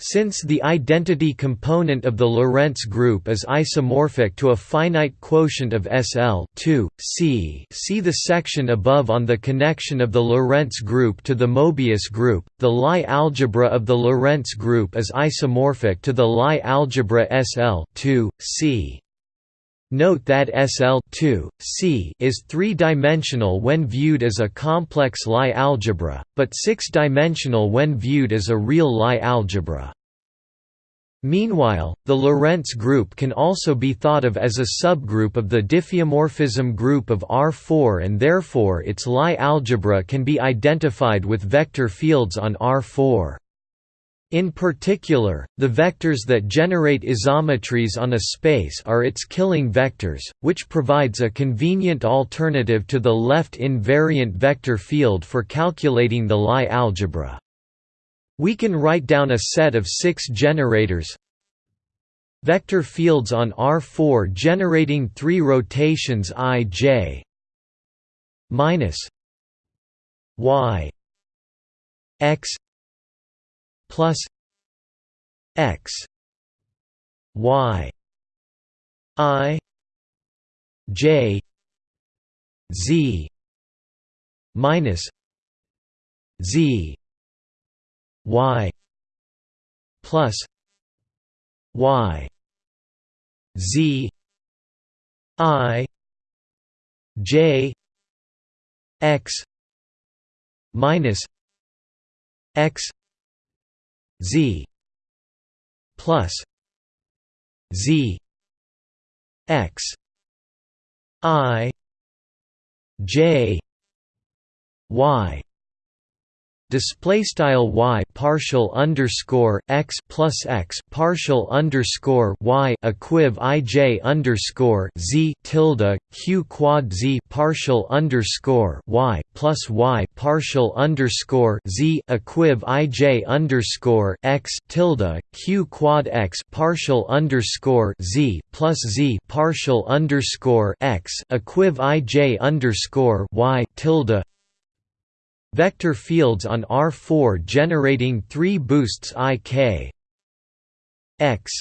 since the identity component of the Lorentz group is isomorphic to a finite quotient of SL 2, C see the section above on the connection of the Lorentz group to the Mobius group, the Lie algebra of the Lorentz group is isomorphic to the Lie algebra SL 2, C. Note that SL2, C is three-dimensional when viewed as a complex Lie algebra, but six-dimensional when viewed as a real Lie algebra. Meanwhile, the Lorentz group can also be thought of as a subgroup of the diffeomorphism group of R4 and therefore its Lie algebra can be identified with vector fields on R4. In particular, the vectors that generate isometries on a space are its killing vectors, which provides a convenient alternative to the left invariant vector field for calculating the Lie algebra. We can write down a set of six generators vector fields on R4 generating three rotations i j minus y x plus x y i j z minus z y plus y z i j x minus x z plus z x i j y display style y partial underscore x plus x partial underscore y equiv ij underscore z tilde q quad z partial underscore y plus y partial underscore z equiv ij underscore x tilde q quad x partial underscore z plus z partial underscore x equiv ij underscore y tilde Vector fields on R4 generating three boosts ik x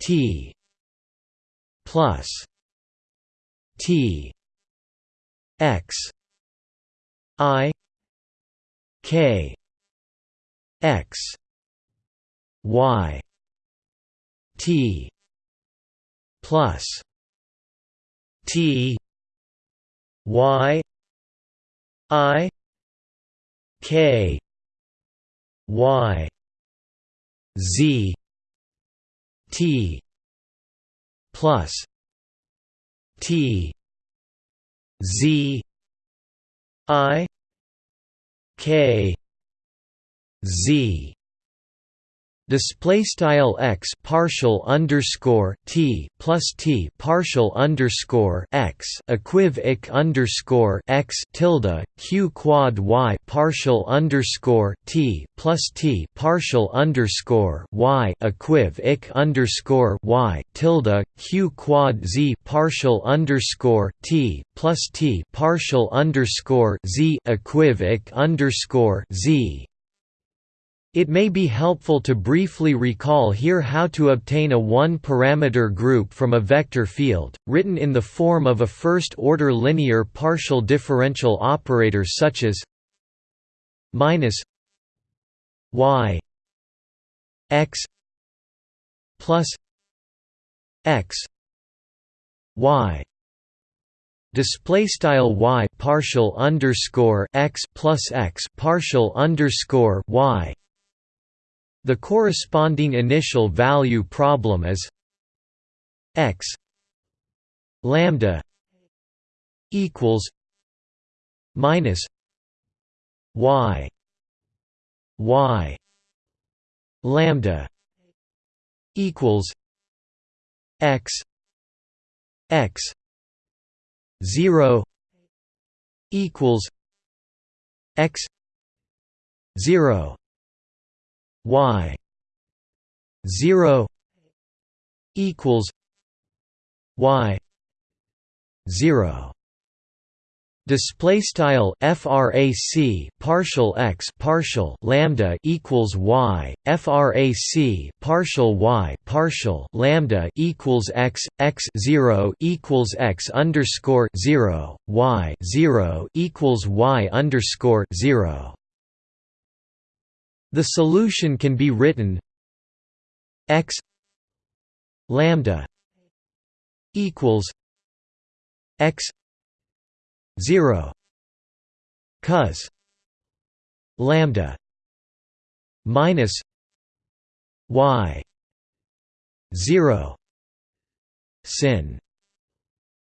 t plus t x i k x y t plus t y I K Y Z T plus T Z I K Z display style x partial underscore t plus t partial underscore x equiv ik underscore x tilde q quad y partial underscore t plus t partial underscore y equiv ik underscore y tilde q quad z partial underscore t plus t partial underscore z equiv ik underscore z it may be helpful to briefly recall here how to obtain a one-parameter group from a vector field, written in the form of a first-order linear partial differential operator such as minus y x plus x y. Display style y partial underscore x plus x partial underscore y the corresponding initial value problem is x lambda equals minus y y lambda equals x x 0 equals x 0 y 0 equals y 0 display style frac partial x partial lambda equals y. Frac partial y partial lambda equals x. X 0 equals x underscore 0 y 0 equals y underscore 0 the solution can be written x lambda equals x 0 cos lambda minus y 0 sin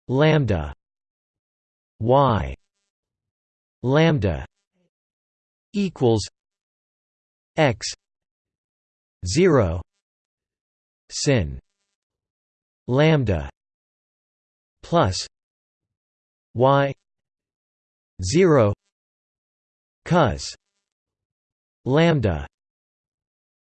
lambda y lambda equals x. 0 sin. Lambda. Plus. Y. 0 cos. Lambda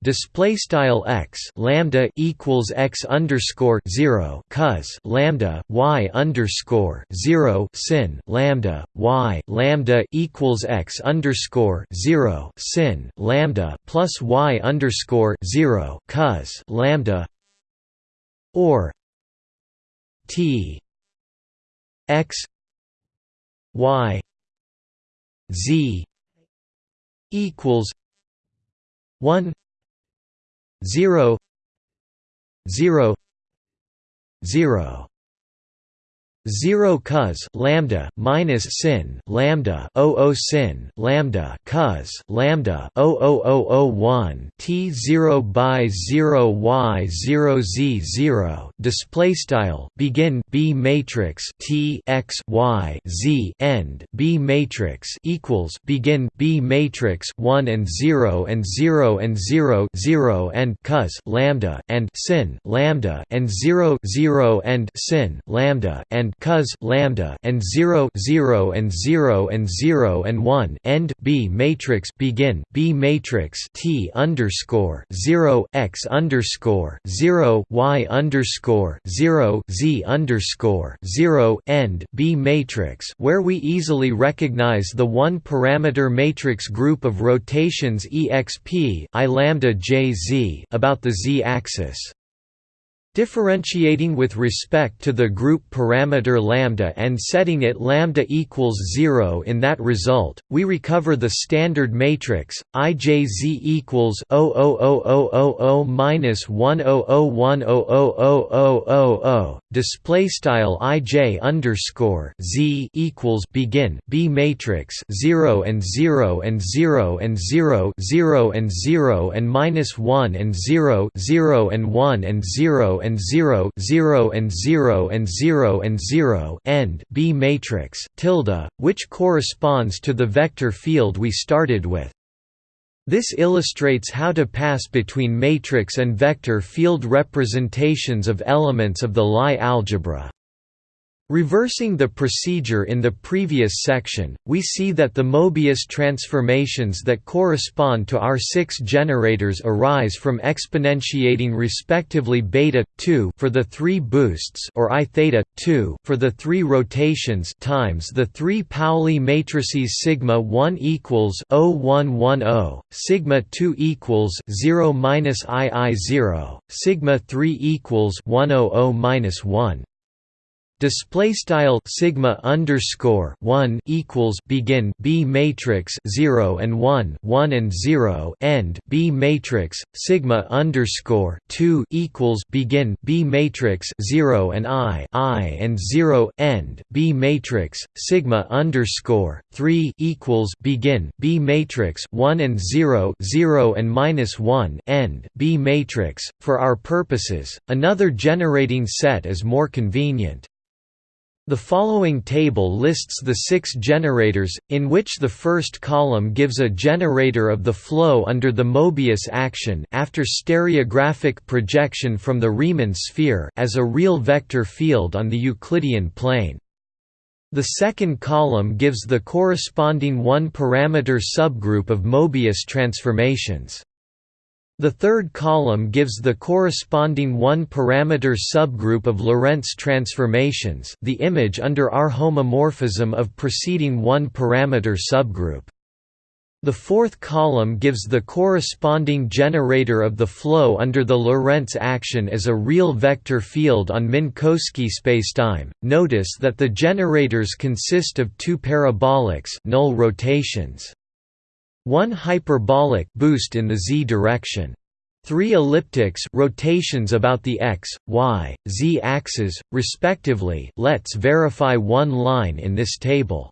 display style x lambda equals x underscore 0 cos lambda y underscore 0 sin lambda y lambda equals x underscore 0 sin lambda plus y underscore 0 cos lambda or t x y Z equals one zero zero zero Zero cos lambda minus sin lambda o sin lambda cos lambda o one t zero by zero y zero z zero display style begin B matrix t x y z end B matrix equals begin B matrix one and zero and zero and zero zero and cos lambda and sin lambda and zero zero and sin lambda and cos lambda and 0 0 and 0 and 0 and 1 end B matrix begin B matrix T underscore 0 x underscore 0 y underscore 0 z underscore 0 end B matrix where we easily recognize the one parameter matrix group of rotations exp i lambda j z about the z axis Differentiating with respect to the group parameter lambda and setting it lambda equals 0 in that result, we recover the standard matrix IJZ equals 00000 minus 100100000 display style IJ underscore Z equals begin B matrix 0 and 0 and 0 and 0 0 and 0 and minus 1 and 0 0 and 1 and 0 and 0 0 and 0 and 0 and 0 end B matrix tilde which corresponds to the vector field we started with. This illustrates how to pass between matrix and vector field representations of elements of the Lie algebra Reversing the procedure in the previous section, we see that the Mobius transformations that correspond to our six generators arise from exponentiating respectively beta 2 for the three boosts or i theta 2 for the three rotations times the three Pauli matrices sigma 1 equals 0110, sigma 2 equals 0 minus ii 0, sigma 3 equals 100 minus 1 display style sigma underscore 1 equals begin b matrix 0 and 1 1 and 0 end b matrix sigma underscore 2 equals begin b matrix 0 and i i and 0 end b matrix sigma underscore 3 equals begin b matrix 1 and 0 0 and minus 1 end b matrix. For our purposes another generating set is more convenient the following table lists the six generators, in which the first column gives a generator of the flow under the Mobius action after stereographic projection from the Riemann sphere as a real vector field on the Euclidean plane. The second column gives the corresponding one-parameter subgroup of Mobius transformations. The third column gives the corresponding one-parameter subgroup of Lorentz transformations the image under our homomorphism of preceding one-parameter subgroup. The fourth column gives the corresponding generator of the flow under the Lorentz action as a real vector field on Minkowski spacetime. Notice that the generators consist of two parabolics null rotations. One hyperbolic boost in the z direction. Three elliptics rotations about the x, y, z axes, respectively. Let's verify one line in this table.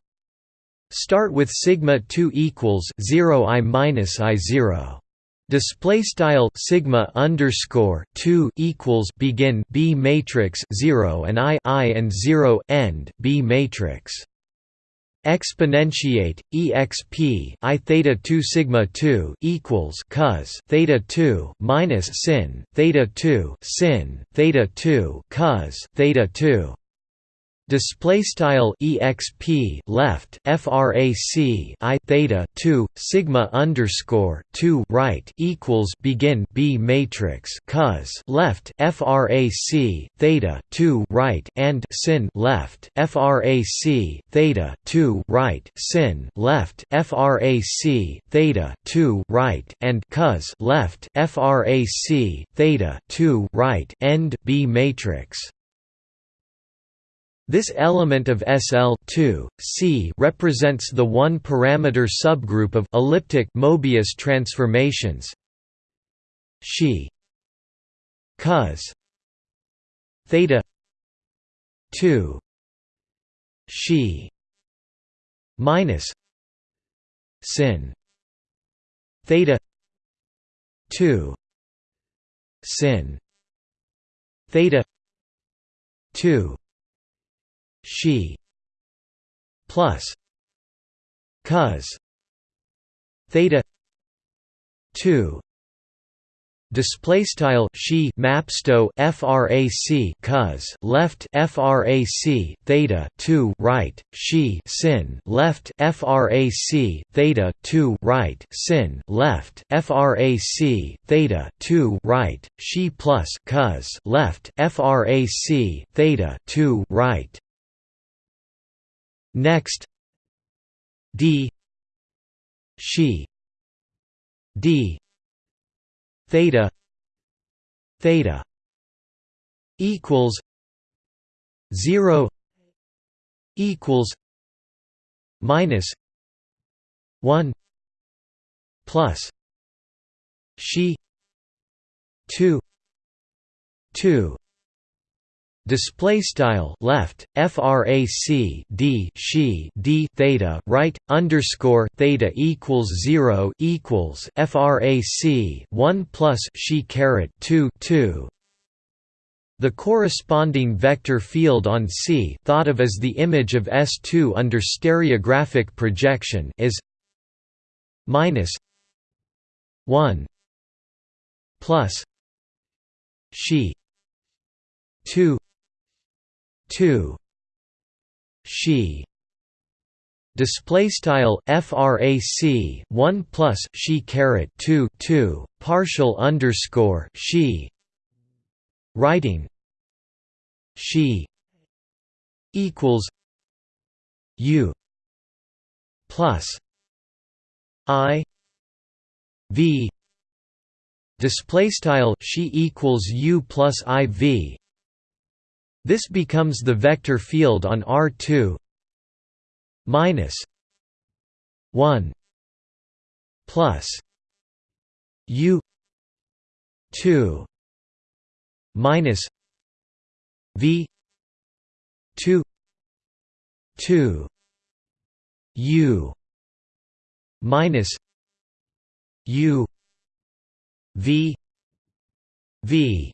Start with sigma 2 equals 0 i minus i 0. Display style sigma underscore 2 equals begin B matrix 0 and I I and 0 end B matrix exponentiate exp i theta 2 sigma 2 equals cos theta 2 minus sin theta 2 sin theta 2 cos theta 2 display style exp left frac i theta 2 sigma underscore 2 right equals begin b matrix cos left frac theta 2 right and sin left frac theta 2 right sin left frac theta 2 right and cos left frac theta 2 right end b matrix This element of SL C represents the one-parameter subgroup of elliptic Mobius transformations. She cos theta 2 she minus sin theta 2 sin theta 2 she plus cos theta 2 Display style she mapsto frac cos left frac theta 2 right she sin left frac theta 2 right sin left frac theta 2 right she plus cos left frac theta 2 right next. D. She. D. Theta. Theta. Equals 0 equals minus 1 plus she 2 2 display style left frac d she d theta right underscore theta equals 0 equals frac 1 plus she caret 2 2 the corresponding vector field on C thought of as the image of S2 under stereographic projection is minus 1 plus she 2 2 she display style frac 1 plus she caret 2 2 partial underscore she writing she equals u plus i v display style she equals u plus i v this becomes the vector field on R2 minus 1 plus U 2 minus V 2 2 U minus U V V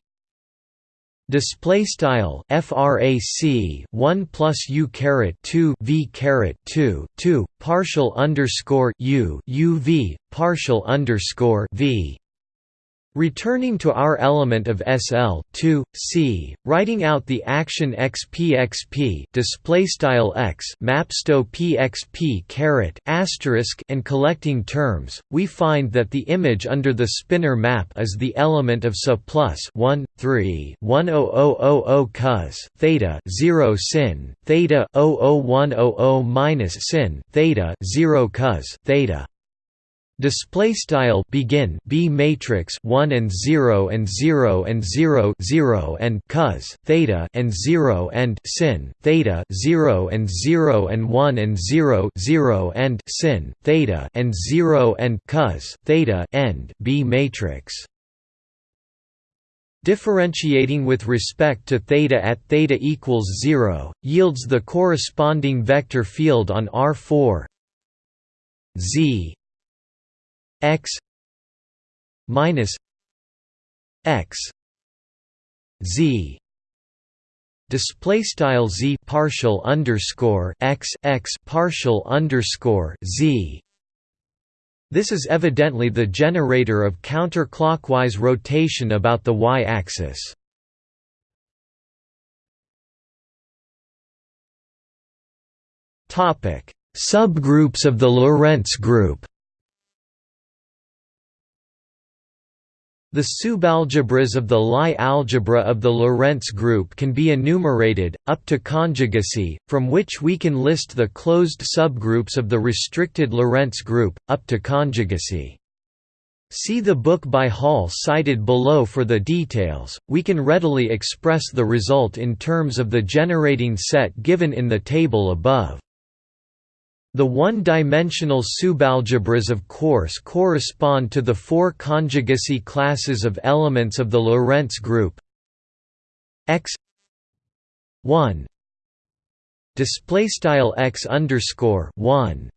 Display style frac 1 plus u caret 2 v caret 2 2 partial underscore u u v partial underscore v Returning to our element of SL 2, C, writing out the action xpxp display style x mapsto pxp caret asterisk and collecting terms, we find that the image under the spinor map is the element of SA plus 1 3 10000 cos theta 0 sin theta 00100 minus sin theta 0 cos theta Display style begin B matrix 1 and 0 and 0 and 0 0 and cos theta and 0 and sin theta 0 and 0 and 1 and 0 0 and sin theta and 0 and cos theta end B matrix. Differentiating with respect to theta at theta equals 0 yields the corresponding vector field on R4 Z x minus x z display style z partial underscore x x partial underscore z this is evidently the generator of counterclockwise rotation about the y-axis. Topic: Subgroups of the Lorentz group. The subalgebras of the Lie algebra of the Lorentz group can be enumerated, up to conjugacy, from which we can list the closed subgroups of the restricted Lorentz group, up to conjugacy. See the book by Hall cited below for the details. We can readily express the result in terms of the generating set given in the table above. The one-dimensional subalgebras of course correspond to the four conjugacy classes of elements of the Lorentz group. X 1 display style x underscore 1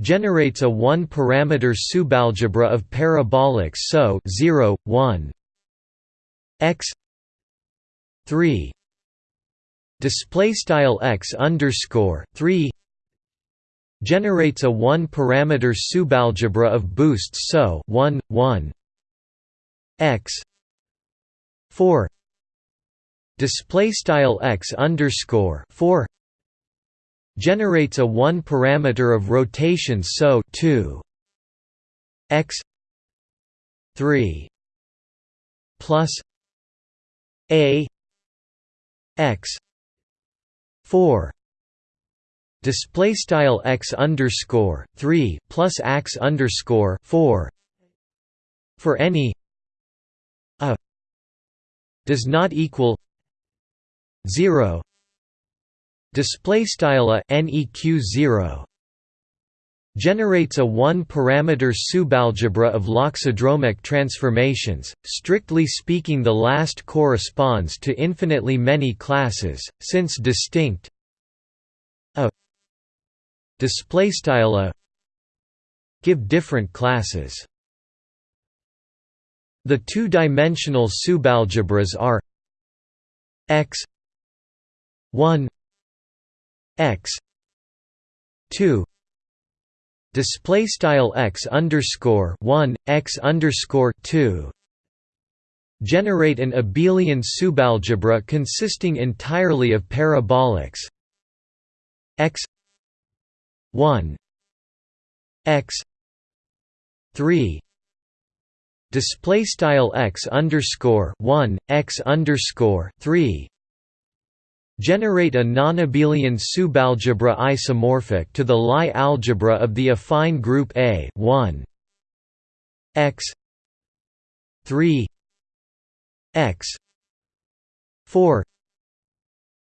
generates a one-parameter subalgebra of parabolics so 0, 1 x 3 display style x underscore 3 generates a one-parameter subalgebra of boosts so 1 1 x 4 display style x underscore 4 generates a one-parameter of rotation so 2 x 3 plus a x 4 display style x underscore 3 plus x underscore 4 for any a does not equal 0 display style a neq 0 generates a one-parameter subalgebra of loxodromic transformations. Strictly speaking, the last corresponds to infinitely many classes, since distinct display style a give different classes. The two-dimensional subalgebras are x 1 x 2 display style x underscore 1 x underscore 2 generate an abelian subalgebra consisting entirely of parabolics. X 1 x 3 display style x underscore 1 x underscore 3 generate a non-abelian subalgebra isomorphic to the Lie algebra of the affine group A 1 x 3 x 4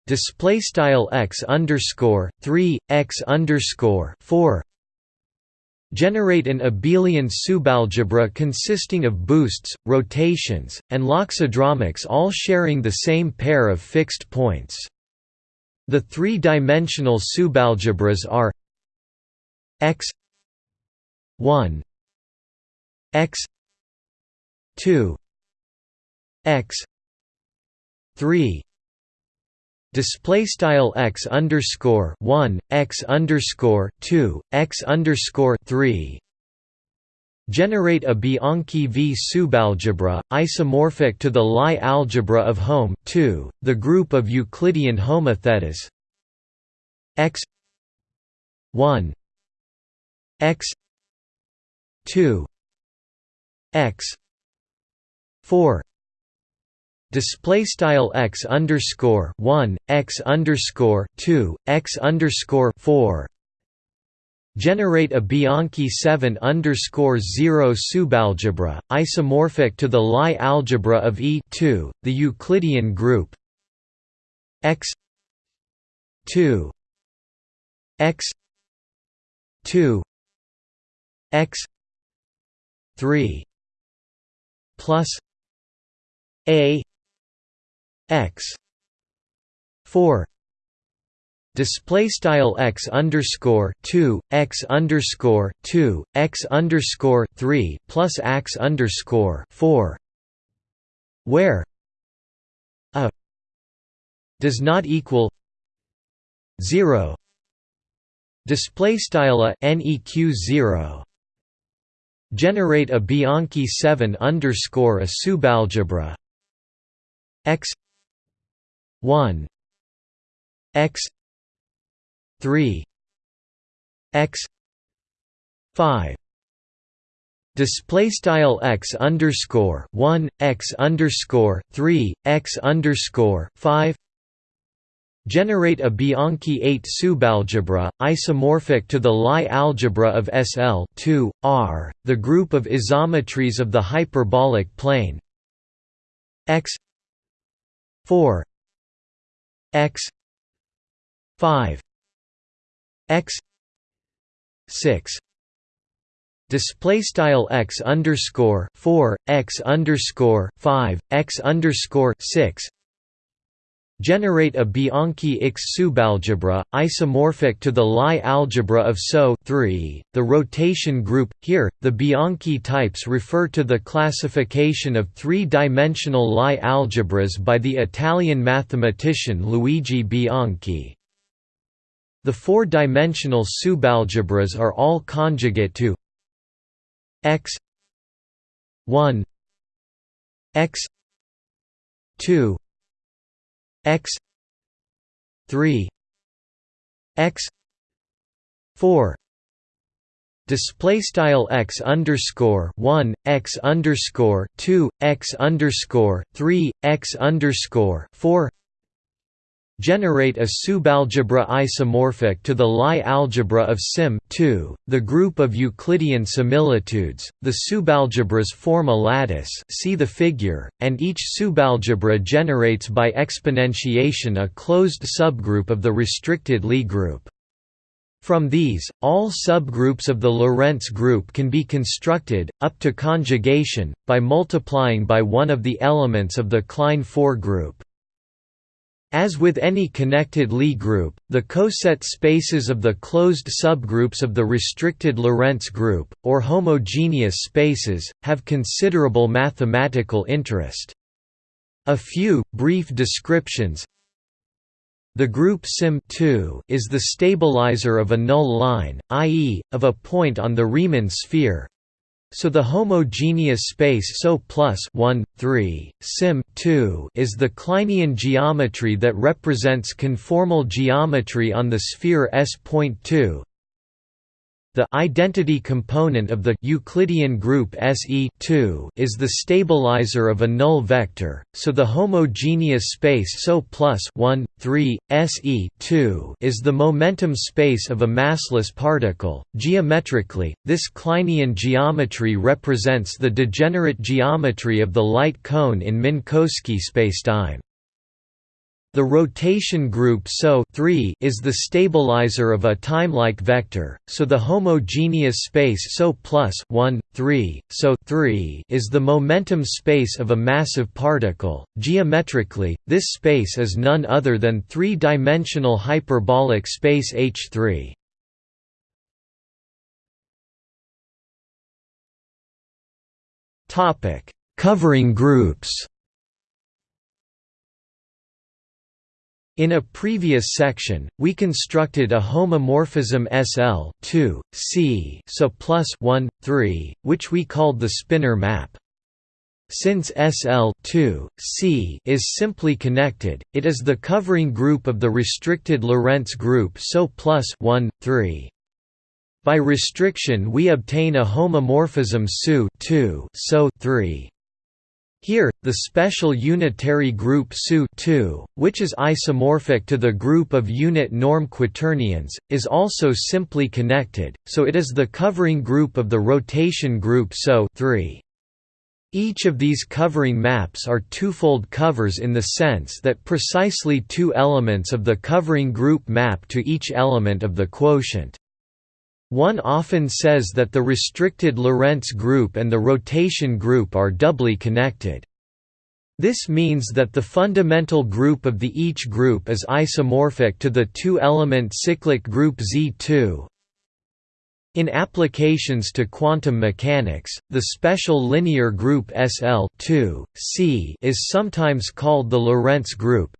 display style x underscore 3 x underscore 4 generate an abelian subalgebra consisting of boosts, rotations, and loxodromics all sharing the same pair of fixed points. The three-dimensional subalgebras are x 1 x 2 x 3 display style x underscore 1 x underscore 2 x underscore 3 generate a Bianchi V subalgebra, isomorphic to the Lie algebra of Home 2, the group of Euclidean homotheties. X 1 x 2 x 4 display style x underscore 1 x underscore 2 x underscore 4 generate a Bianchi 7 underscore 0 subalgebra, isomorphic to the Lie algebra of E2, the Euclidean group. X 2 x 2 x 3 plus a x. 4 display style x underscore 2 x underscore 2 x underscore 3 plus x underscore 4 where a does not equal 0 display style a neq 0 generate a Bianchi 7 underscore a subalgebra. X 1 x 3 x 5 display style x underscore 1 x underscore 3 x underscore 5 generate a Bianchi 8 subalgebra, isomorphic to the Lie algebra of SL 2, R, the group of isometries of the hyperbolic plane. X 4 x 5 x 6 display style x underscore 4 x underscore 5 x underscore 6 generate a Bianchi X subalgebra, isomorphic to the Lie algebra of SO 3, the rotation group. Here, the Bianchi types refer to the classification of three-dimensional Lie algebras by the Italian mathematician Luigi Bianchi. The four-dimensional subalgebras are all conjugate to x 1 x 2 x 3 x 4 display style x underscore 1 x underscore 2 x underscore 3 x underscore 4 generate a subalgebra isomorphic to the Lie algebra of Sim 2, the group of Euclidean similitudes. The subalgebras form a lattice, see the figure, and each subalgebra generates by exponentiation a closed subgroup of the restricted Lie group. From these, all subgroups of the Lorentz group can be constructed, up to conjugation, by multiplying by one of the elements of the Klein 4 group. As with any connected Lie group, the coset spaces of the closed subgroups of the restricted Lorentz group, or homogeneous spaces, have considerable mathematical interest. A few, brief descriptions The group Sim is the stabilizer of a null line, i.e., of a point on the Riemann sphere so the homogeneous space SO plus 1, 3, Sim 2 is the Kleinian geometry that represents conformal geometry on the sphere S.2 the identity component of the Euclidean group SE is the stabilizer of a null vector, so the homogeneous space SO plus 1, 3, SE is the momentum space of a massless particle. Geometrically, this Kleinian geometry represents the degenerate geometry of the light cone in Minkowski spacetime. The rotation group SO is the stabilizer of a timelike vector, so the homogeneous space SO plus 1, 3, SO 3 is the momentum space of a massive particle. Geometrically, this space is none other than three-dimensional hyperbolic space H3. Topic: Covering groups. In a previous section, we constructed a homomorphism SL 2, C so plus 1, 3, which we called the spinor map. Since SL 2, C is simply connected, it is the covering group of the restricted Lorentz group SO plus 1, 3. By restriction we obtain a homomorphism SU 2 so 3. Here, the special unitary group SU2, which is isomorphic to the group of unit norm quaternions, is also simply connected, so it is the covering group of the rotation group SO Each of these covering maps are twofold covers in the sense that precisely two elements of the covering group map to each element of the quotient. One often says that the restricted Lorentz group and the rotation group are doubly connected. This means that the fundamental group of the each group is isomorphic to the two-element cyclic group Z2. In applications to quantum mechanics, the special linear group SL is sometimes called the Lorentz group.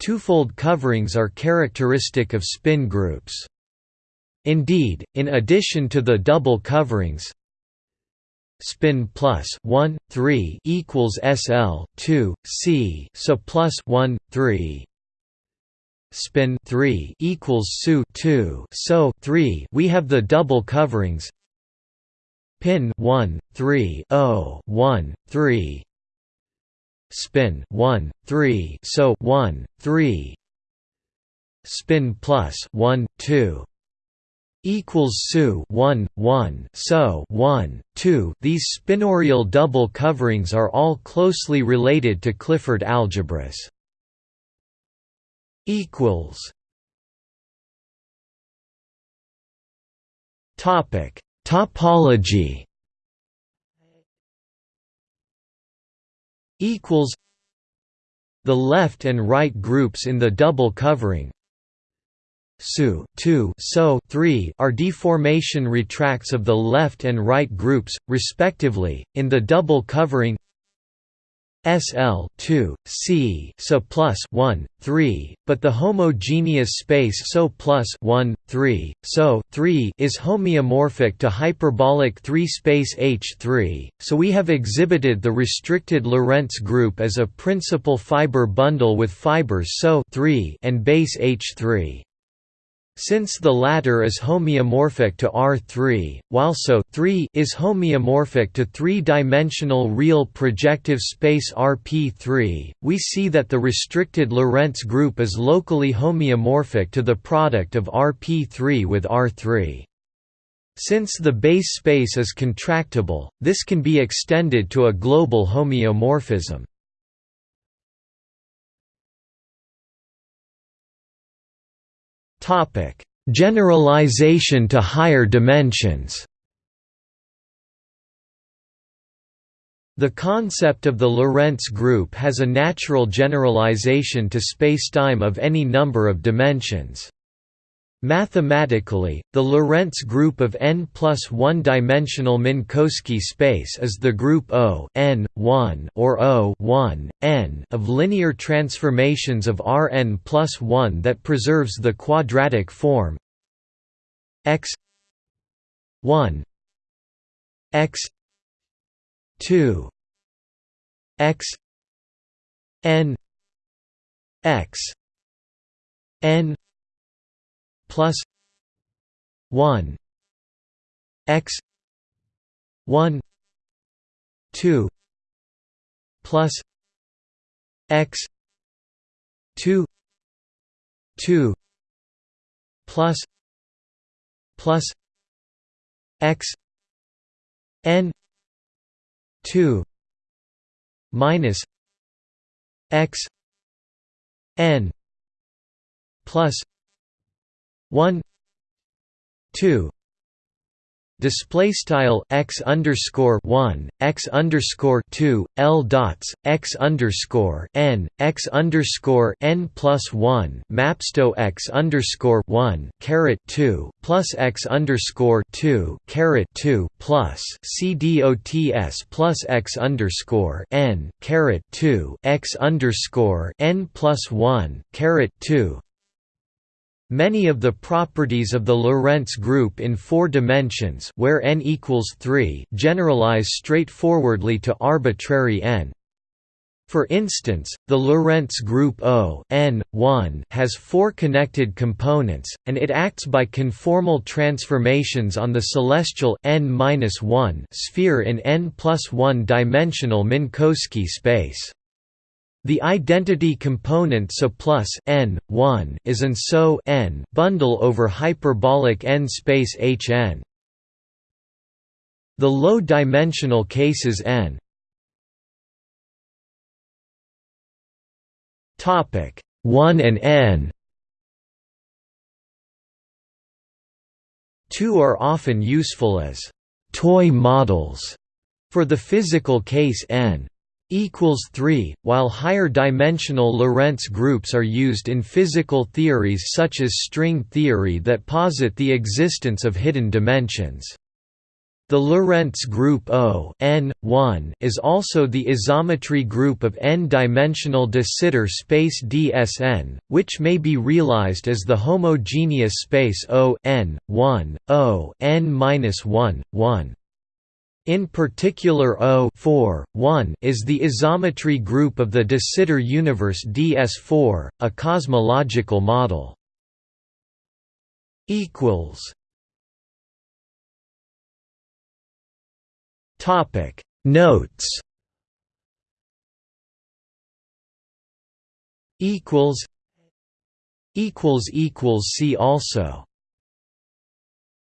Twofold coverings are characteristic of spin groups. Indeed, in addition to the double coverings spin plus 1 3 equals SL 2 C so plus 1 3 spin 3 equals SU 2 so 3 we have the double coverings. Pin 1 3 0 1 3 spin 1 3 so 1 3 spin plus 1 2 equals SU 1 1 so 1 2 These spinorial double coverings are all closely related to Clifford algebras. Equals. Topic. Topology. Equals. The left and right groups in the double covering SU 2 SO 3 are deformation retracts of the left and right groups, respectively, in the double covering SL 2 C so plus 1 3 but the homogeneous space so plus 1 3 so 3 is homeomorphic to hyperbolic 3 space H3 so we have exhibited the restricted Lorentz group as a principal fiber bundle with fibers so 3 and base H3 since the latter is homeomorphic to R3, while SO 3 is homeomorphic to three-dimensional real projective space RP3, we see that the restricted Lorentz group is locally homeomorphic to the product of RP3 with R3. Since the base space is contractible, this can be extended to a global homeomorphism. Topic: Generalization to higher dimensions. The concept of the Lorentz group has a natural generalization to spacetime of any number of dimensions. Mathematically, the Lorentz group of n plus one-dimensional Minkowski space is the group O n 1 or O 1 n of linear transformations of Rn plus 1 that preserves the quadratic form x 1 x 2 x n x n plus 1 x 1 2 plus x 2 2 plus plus x n 2 minus x n plus 1 2 display style x underscore 1 x underscore 2 l dots x underscore n x underscore n plus 1 mapsto x underscore 1 caret 2 plus x underscore 2 caret 2 plus c dots plus x underscore n caret 2 x underscore n plus 1 caret 2 Many of the properties of the Lorentz group in four dimensions where n equals 3 generalize straightforwardly to arbitrary n. For instance, the Lorentz group O n 1 has four connected components, and it acts by conformal transformations on the celestial n -1 sphere in n plus 1 dimensional Minkowski space. The identity component SO plus n 1 is an SO n bundle over hyperbolic n space Hn. The low-dimensional cases n. Topic 1 and n. 2 are often useful as toy models for the physical case n equals 3, while higher dimensional Lorentz groups are used in physical theories such as string theory that posit the existence of hidden dimensions. The Lorentz group O n 1 is also the isometry group of n-dimensional de Sitter space dsn, which may be realized as the homogeneous space O n 1 O n-1 1. In particular O 4, 1 is the isometry group of the de Sitter universe DS4, a cosmological model. Topic. Notes. Equals See also